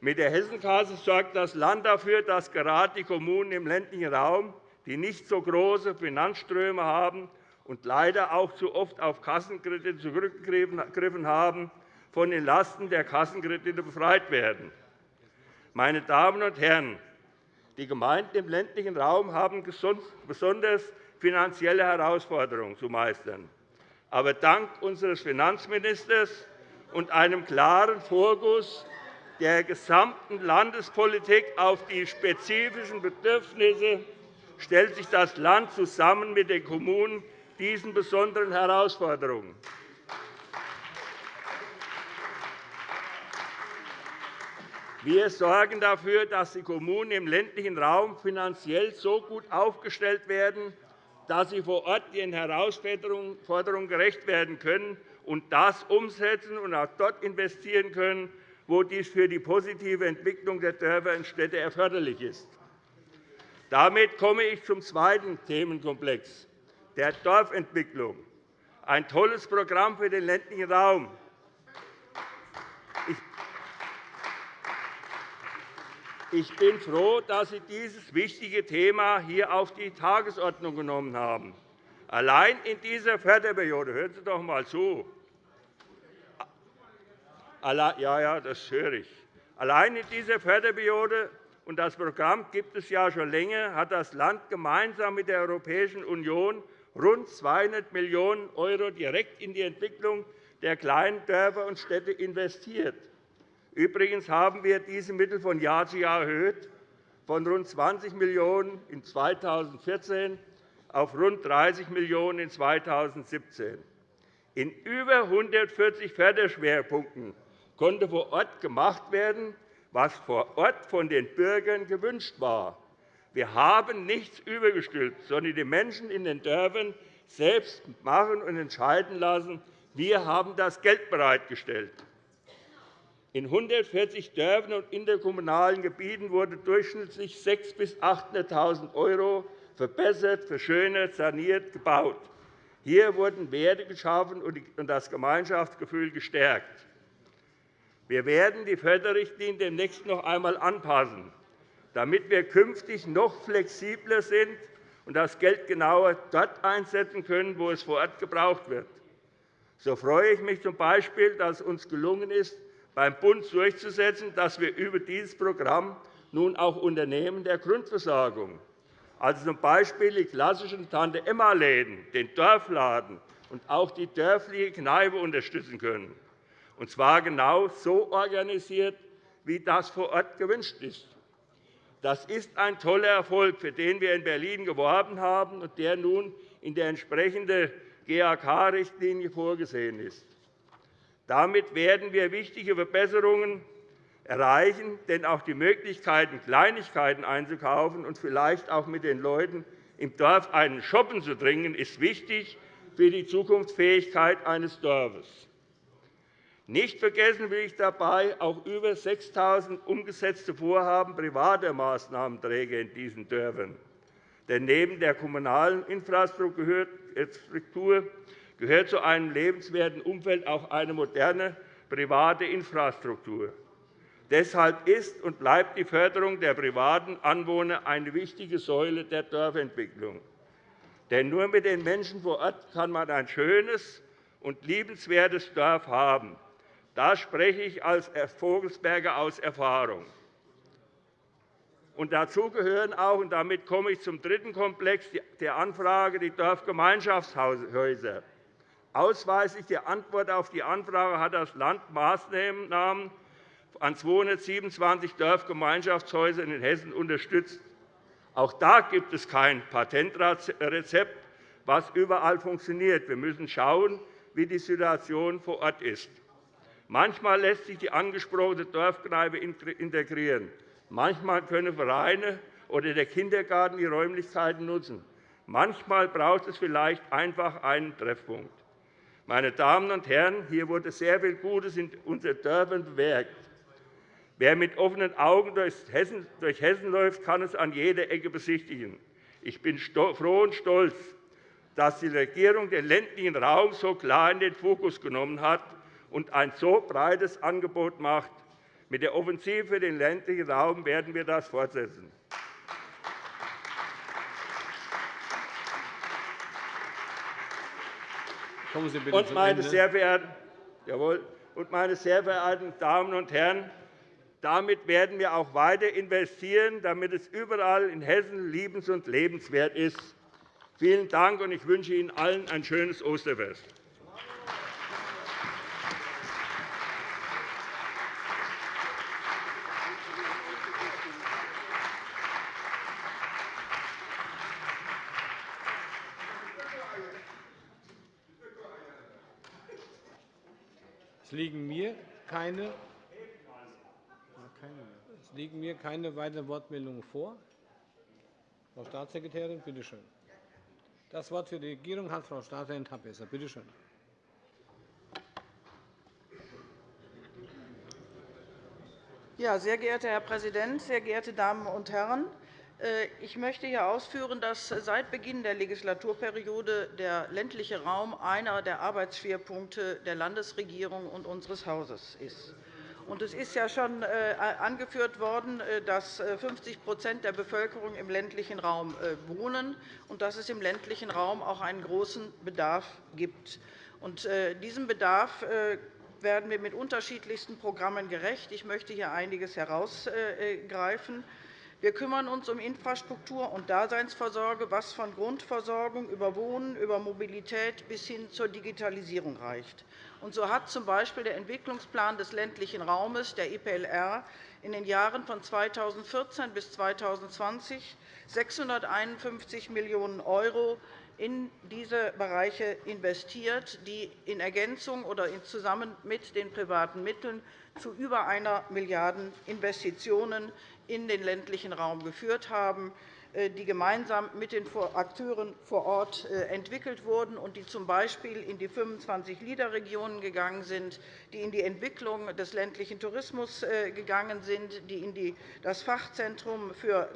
Mit der Hessenkasse sorgt das Land dafür, dass gerade die Kommunen im ländlichen Raum, die nicht so große Finanzströme haben und leider auch zu oft auf Kassenkredite zurückgegriffen haben, von den Lasten der Kassenkredite befreit werden. Meine Damen und Herren, die Gemeinden im ländlichen Raum haben besonders finanzielle Herausforderungen zu meistern. Aber dank unseres Finanzministers und einem klaren Fokus der gesamten Landespolitik auf die spezifischen Bedürfnisse stellt sich das Land zusammen mit den Kommunen diesen besonderen Herausforderungen. Wir sorgen dafür, dass die Kommunen im ländlichen Raum finanziell so gut aufgestellt werden, dass sie vor Ort ihren Herausforderungen gerecht werden können und das umsetzen und auch dort investieren können, wo dies für die positive Entwicklung der Dörfer und Städte erforderlich ist. Damit komme ich zum zweiten Themenkomplex, der Dorfentwicklung. Ein tolles Programm für den ländlichen Raum. Ich bin froh, dass Sie dieses wichtige Thema hier auf die Tagesordnung genommen haben. Allein in dieser Förderperiode, hören Sie doch einmal zu, ja, ja, das höre ich. Allein in dieser Förderperiode und das Programm gibt es ja schon länger, hat das Land gemeinsam mit der Europäischen Union rund 200 Millionen € direkt in die Entwicklung der kleinen Dörfer und Städte investiert. Übrigens haben wir diese Mittel von Jahr zu Jahr erhöht, von rund 20 Millionen € in 2014 auf rund 30 Millionen € in 2017. In über 140 Förderschwerpunkten konnte vor Ort gemacht werden, was vor Ort von den Bürgern gewünscht war. Wir haben nichts übergestülpt, sondern die Menschen in den Dörfern selbst machen und entscheiden lassen. Wir haben das Geld bereitgestellt. In 140 Dörfern und interkommunalen Gebieten wurde durchschnittlich 600.000 bis 800.000 € verbessert, verschönert, saniert, gebaut. Hier wurden Werte geschaffen und das Gemeinschaftsgefühl gestärkt. Wir werden die Förderrichtlinien demnächst noch einmal anpassen, damit wir künftig noch flexibler sind und das Geld genauer dort einsetzen können, wo es vor Ort gebraucht wird. So freue ich mich z. B., dass es uns gelungen ist, beim Bund durchzusetzen, dass wir über dieses Programm nun auch Unternehmen der Grundversorgung, also z. B. die klassischen Tante-Emma-Läden, den Dorfladen und auch die dörfliche Kneipe unterstützen können und zwar genau so organisiert, wie das vor Ort gewünscht ist. Das ist ein toller Erfolg, für den wir in Berlin geworben haben und der nun in der entsprechenden GAK-Richtlinie vorgesehen ist. Damit werden wir wichtige Verbesserungen erreichen, denn auch die Möglichkeit, Kleinigkeiten einzukaufen und vielleicht auch mit den Leuten im Dorf einen Shoppen zu trinken, ist wichtig für die Zukunftsfähigkeit eines Dorfes. Nicht vergessen will ich dabei auch über 6.000 umgesetzte Vorhaben privater Maßnahmenträger in diesen Dörfern. Denn neben der kommunalen Infrastruktur gehört zu einem lebenswerten Umfeld auch eine moderne private Infrastruktur. Deshalb ist und bleibt die Förderung der privaten Anwohner eine wichtige Säule der Dorfentwicklung. Denn nur mit den Menschen vor Ort kann man ein schönes und liebenswertes Dorf haben. Da spreche ich als Vogelsberger aus Erfahrung. Und dazu gehören auch, und damit komme ich zum dritten Komplex der Anfrage, die Dorfgemeinschaftshäuser. Ausweislich die Antwort auf die Anfrage hat das Land Maßnahmen an 227 Dorfgemeinschaftshäusern in Hessen unterstützt. Auch da gibt es kein Patentrezept, was überall funktioniert. Wir müssen schauen, wie die Situation vor Ort ist. Manchmal lässt sich die angesprochene Dorfkneipe integrieren. Manchmal können Vereine oder der Kindergarten die Räumlichkeiten nutzen. Manchmal braucht es vielleicht einfach einen Treffpunkt. Meine Damen und Herren, hier wurde sehr viel Gutes in unseren Dörfern bewirkt. Wer mit offenen Augen durch Hessen, läuft, kann es an jeder Ecke besichtigen. Ich bin froh und stolz, dass die Regierung den ländlichen Raum so klar in den Fokus genommen hat und ein so breites Angebot macht. Mit der Offensive für den ländlichen Raum werden wir das fortsetzen. Kommen Sie bitte und meine, sehr verehrten, jawohl, und meine sehr verehrten Damen und Herren, damit werden wir auch weiter investieren, damit es überall in Hessen liebens- und lebenswert ist. Vielen Dank, und ich wünsche Ihnen allen ein schönes Osterfest. Es liegen mir keine, es liegen mir keine weiteren Wortmeldungen vor. Frau Staatssekretärin, bitte schön. Das Wort für die Regierung hat Frau Staatssekretärin Tappesser. Bitte schön. Ja, sehr geehrter Herr Präsident, sehr geehrte Damen und Herren! Äh, ich möchte hier ausführen, dass seit Beginn der Legislaturperiode der ländliche Raum einer der Arbeitsschwerpunkte der Landesregierung und unseres Hauses ist. Es ist ja schon äh, angeführt worden, äh, dass 50% der Bevölkerung im ländlichen Raum wohnen und dass es im ländlichen Raum auch einen großen Bedarf gibt. Diesem Bedarf werden wir mit unterschiedlichsten Programmen gerecht. Ich möchte hier einiges herausgreifen. Wir kümmern uns um Infrastruktur und Daseinsvorsorge, was von Grundversorgung über Wohnen, über Mobilität bis hin zur Digitalisierung reicht. Und so hat z. B. der Entwicklungsplan des ländlichen Raumes, der IPLR, in den Jahren von 2014 bis 2020 651 Millionen € in diese Bereiche investiert, die in Ergänzung oder zusammen mit den privaten Mitteln zu über einer Milliarde Investitionen in den ländlichen Raum geführt haben, äh, die gemeinsam mit den Akteuren vor Ort äh, entwickelt wurden und die z. B. in die 25 LIDA-Regionen gegangen sind, die in die Entwicklung des ländlichen Tourismus äh, gegangen sind, die in das Fachzentrum für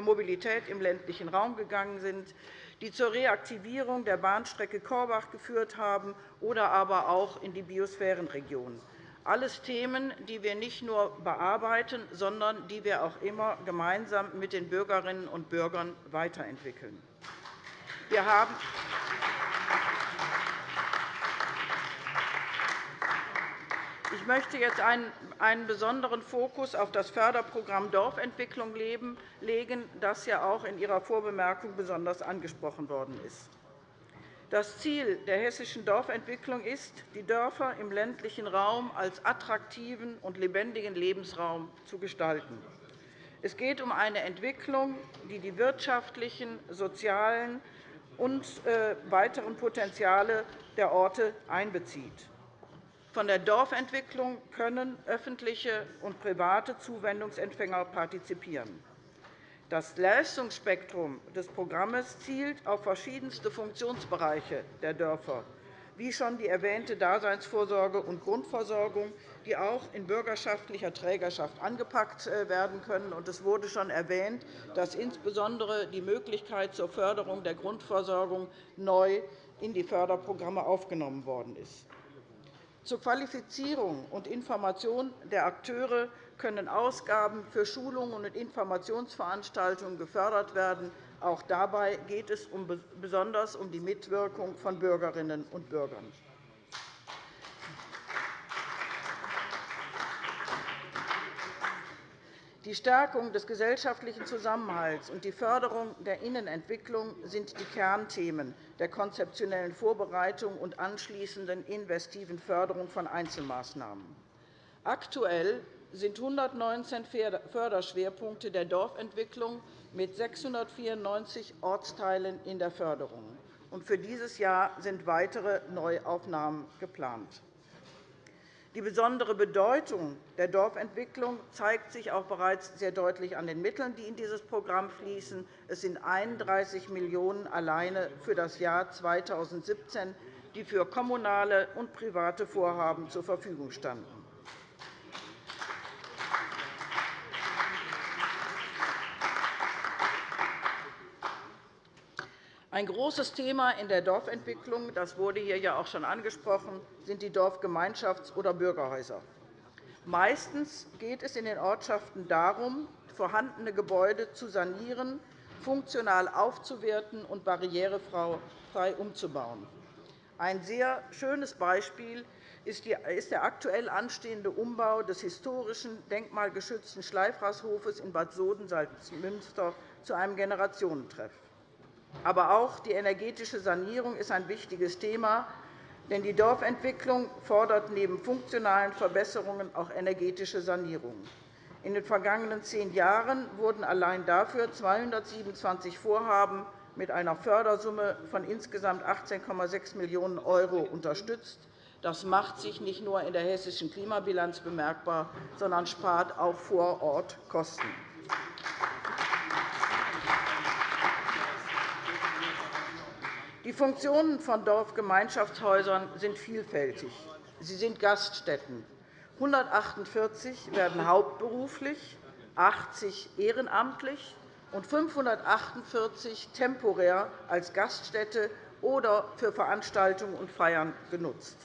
Mobilität im ländlichen Raum gegangen sind, die zur Reaktivierung der Bahnstrecke Korbach geführt haben oder aber auch in die Biosphärenregion. Alles Themen, die wir nicht nur bearbeiten, sondern die wir auch immer gemeinsam mit den Bürgerinnen und Bürgern weiterentwickeln. Wir haben ich möchte jetzt einen besonderen Fokus auf das Förderprogramm Dorfentwicklung legen, das ja auch in Ihrer Vorbemerkung besonders angesprochen worden ist. Das Ziel der hessischen Dorfentwicklung ist, die Dörfer im ländlichen Raum als attraktiven und lebendigen Lebensraum zu gestalten. Es geht um eine Entwicklung, die die wirtschaftlichen, sozialen und äh, weiteren Potenziale der Orte einbezieht. Von der Dorfentwicklung können öffentliche und private Zuwendungsempfänger partizipieren. Das Leistungsspektrum des Programms zielt auf verschiedenste Funktionsbereiche der Dörfer, wie schon die erwähnte Daseinsvorsorge und Grundversorgung, die auch in bürgerschaftlicher Trägerschaft angepackt äh, werden können. Es wurde schon erwähnt, dass insbesondere die Möglichkeit zur Förderung der Grundversorgung neu in die Förderprogramme aufgenommen worden ist. Zur Qualifizierung und Information der Akteure können Ausgaben für Schulungen und Informationsveranstaltungen gefördert werden. Auch dabei geht es besonders um die Mitwirkung von Bürgerinnen und Bürgern. Die Stärkung des gesellschaftlichen Zusammenhalts und die Förderung der Innenentwicklung sind die Kernthemen der konzeptionellen Vorbereitung und anschließenden investiven Förderung von Einzelmaßnahmen. Aktuell sind 119 Förderschwerpunkte der Dorfentwicklung mit 694 Ortsteilen in der Förderung. Für dieses Jahr sind weitere Neuaufnahmen geplant. Die besondere Bedeutung der Dorfentwicklung zeigt sich auch bereits sehr deutlich an den Mitteln, die in dieses Programm fließen. Es sind 31 Millionen € alleine für das Jahr 2017, die für kommunale und private Vorhaben zur Verfügung standen. Ein großes Thema in der Dorfentwicklung, das wurde hier ja auch schon angesprochen, sind die Dorfgemeinschafts- oder Bürgerhäuser. Meistens geht es in den Ortschaften darum, vorhandene Gebäude zu sanieren, funktional aufzuwerten und barrierefrei umzubauen. Ein sehr schönes Beispiel ist der aktuell anstehende Umbau des historischen, denkmalgeschützten Schleifrashofes in Bad Soden-Salzmünster zu einem Generationentreff. Aber auch die energetische Sanierung ist ein wichtiges Thema, denn die Dorfentwicklung fordert neben funktionalen Verbesserungen auch energetische Sanierungen. In den vergangenen zehn Jahren wurden allein dafür 227 Vorhaben mit einer Fördersumme von insgesamt 18,6 Millionen € unterstützt. Das macht sich nicht nur in der hessischen Klimabilanz bemerkbar, sondern spart auch vor Ort Kosten. Die Funktionen von Dorfgemeinschaftshäusern sind vielfältig. Sie sind Gaststätten. 148 werden hauptberuflich, 80 ehrenamtlich und 548 temporär als Gaststätte oder für Veranstaltungen und Feiern genutzt.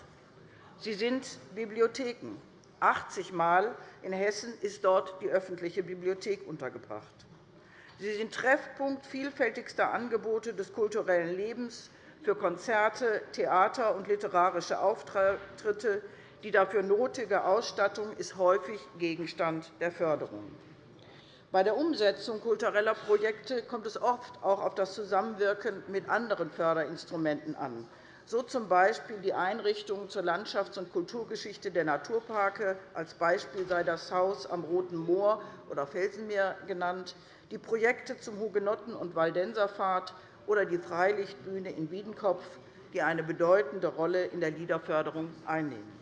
Sie sind Bibliotheken. 80 Mal in Hessen ist dort die öffentliche Bibliothek untergebracht. Sie sind Treffpunkt vielfältigster Angebote des kulturellen Lebens für Konzerte, Theater und literarische Auftritte. Die dafür nötige Ausstattung ist häufig Gegenstand der Förderung. Bei der Umsetzung kultureller Projekte kommt es oft auch auf das Zusammenwirken mit anderen Förderinstrumenten an, so z. B. die Einrichtungen zur Landschafts- und Kulturgeschichte der Naturparke. Als Beispiel sei das Haus am Roten Moor oder Felsenmeer genannt, die Projekte zum Hugenotten- und Waldenserpfad oder die Freilichtbühne in Wiedenkopf, die eine bedeutende Rolle in der Liederförderung einnehmen.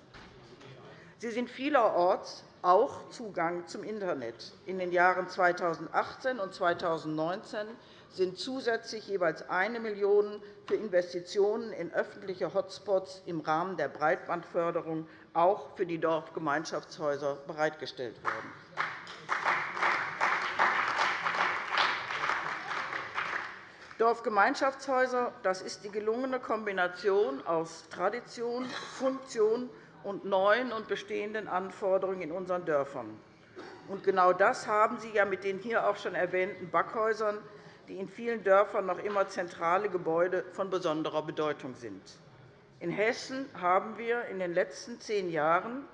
Sie sind vielerorts auch Zugang zum Internet. In den Jahren 2018 und 2019 sind zusätzlich jeweils 1 Million € für Investitionen in öffentliche Hotspots im Rahmen der Breitbandförderung auch für die Dorfgemeinschaftshäuser bereitgestellt worden. Dorfgemeinschaftshäuser das ist die gelungene Kombination aus Tradition, Funktion und neuen und bestehenden Anforderungen in unseren Dörfern. Und genau das haben Sie ja mit den hier auch schon erwähnten Backhäusern, die in vielen Dörfern noch immer zentrale Gebäude von besonderer Bedeutung sind. In Hessen haben wir in den letzten zehn Jahren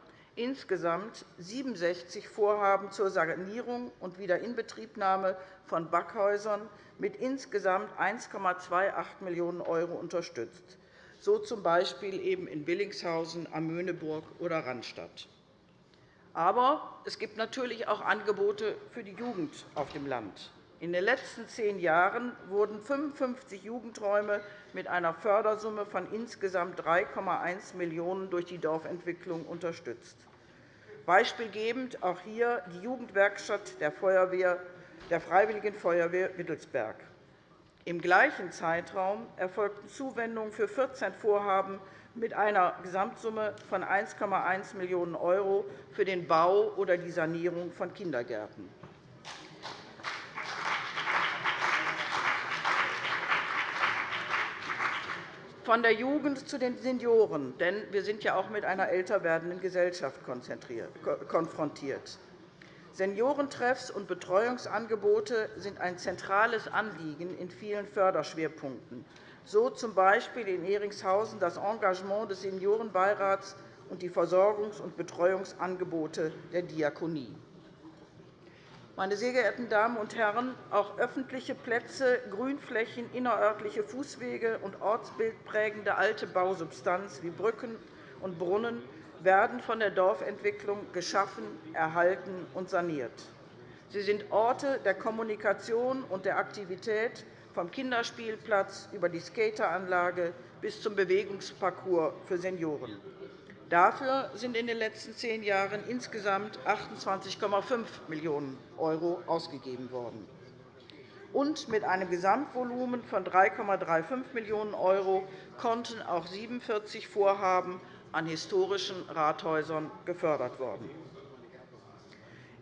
insgesamt 67 Vorhaben zur Sanierung und Wiederinbetriebnahme von Backhäusern mit insgesamt 1,28 Millionen € unterstützt so z. B. in Willingshausen, Amöneburg oder Rannstatt. Aber es gibt natürlich auch Angebote für die Jugend auf dem Land. In den letzten zehn Jahren wurden 55 Jugendräume mit einer Fördersumme von insgesamt 3,1 Millionen € durch die Dorfentwicklung unterstützt. Beispielgebend auch hier die Jugendwerkstatt der, Feuerwehr, der Freiwilligen Feuerwehr Wittelsberg. Im gleichen Zeitraum erfolgten Zuwendungen für 14 Vorhaben mit einer Gesamtsumme von 1,1 Millionen € für den Bau oder die Sanierung von Kindergärten. Von der Jugend zu den Senioren, denn wir sind ja auch mit einer älter werdenden Gesellschaft konfrontiert. Seniorentreffs und Betreuungsangebote sind ein zentrales Anliegen in vielen Förderschwerpunkten, so z. B. in Eringshausen das Engagement des Seniorenbeirats und die Versorgungs- und Betreuungsangebote der Diakonie. Meine sehr geehrten Damen und Herren, auch öffentliche Plätze, Grünflächen, innerörtliche Fußwege und ortsbildprägende alte Bausubstanz wie Brücken und Brunnen werden von der Dorfentwicklung geschaffen, erhalten und saniert. Sie sind Orte der Kommunikation und der Aktivität, vom Kinderspielplatz über die Skateranlage bis zum Bewegungsparcours für Senioren. Dafür sind in den letzten zehn Jahren insgesamt 28,5 Millionen € ausgegeben worden. Und mit einem Gesamtvolumen von 3,35 Millionen € konnten auch 47 Vorhaben an historischen Rathäusern gefördert worden.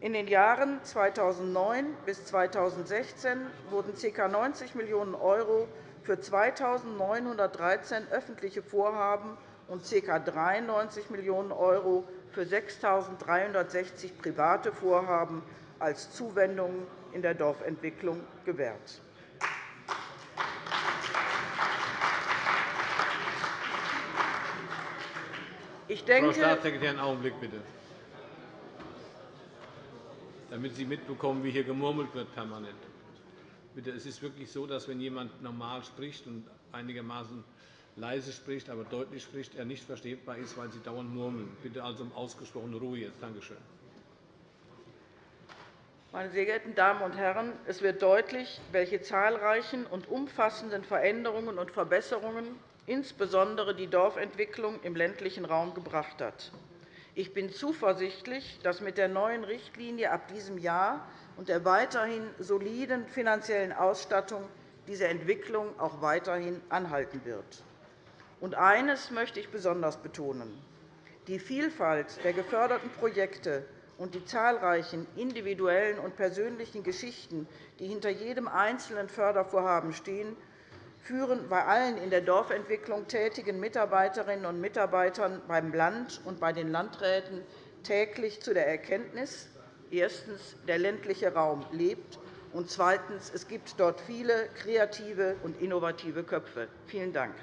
In den Jahren 2009 bis 2016 wurden ca. 90 Millionen € für 2.913 öffentliche Vorhaben und ca. 93 Millionen € für 6.360 private Vorhaben als Zuwendungen in der Dorfentwicklung gewährt. Ich denke, Frau Staatssekretärin, einen Augenblick bitte. Damit Sie mitbekommen, wie hier gemurmelt wird permanent. Bitte, es ist wirklich so, dass wenn jemand normal spricht und einigermaßen leise spricht, aber deutlich spricht, er nicht verstehbar ist, weil Sie dauernd murmeln. Bitte also um ausgesprochene Ruhe jetzt. Danke schön. Meine sehr geehrten Damen und Herren, es wird deutlich, welche zahlreichen und umfassenden Veränderungen und Verbesserungen insbesondere die Dorfentwicklung im ländlichen Raum gebracht hat. Ich bin zuversichtlich, dass mit der neuen Richtlinie ab diesem Jahr und der weiterhin soliden finanziellen Ausstattung diese Entwicklung auch weiterhin anhalten wird. Und eines möchte ich besonders betonen. Die Vielfalt der geförderten Projekte und die zahlreichen individuellen und persönlichen Geschichten, die hinter jedem einzelnen Fördervorhaben stehen, führen bei allen in der Dorfentwicklung tätigen Mitarbeiterinnen und Mitarbeitern beim Land und bei den Landräten täglich zu der Erkenntnis, erstens, der ländliche Raum lebt, und zweitens, es gibt dort viele kreative und innovative Köpfe. Vielen Dank.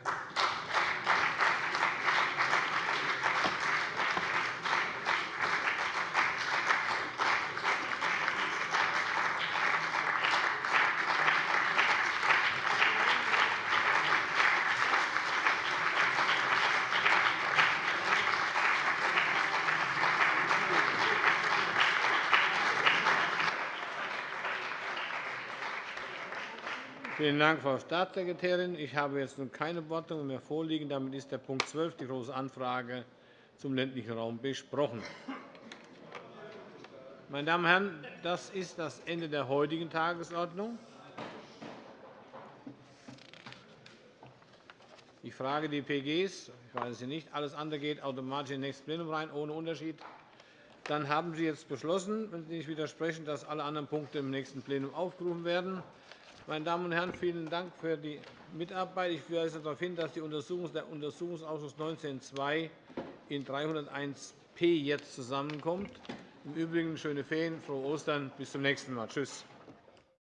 Vielen Dank, Frau Staatssekretärin. Ich habe jetzt nun keine Wortmeldungen mehr vorliegen. Damit ist der Punkt 12, die Große Anfrage zum ländlichen Raum, besprochen. Meine Damen und Herren, das ist das Ende der heutigen Tagesordnung. Ich frage die PGs, ich weiß es nicht, alles andere geht automatisch in das nächste Plenum rein, ohne Unterschied. Dann haben Sie jetzt beschlossen, wenn Sie nicht widersprechen, dass alle anderen Punkte im nächsten Plenum aufgerufen werden. Meine Damen und Herren, vielen Dank für die Mitarbeit. Ich weise darauf hin, dass der Untersuchungsausschuss 19.2 in 301p jetzt zusammenkommt. Im Übrigen schöne Ferien, frohe Ostern, bis zum nächsten Mal. Tschüss.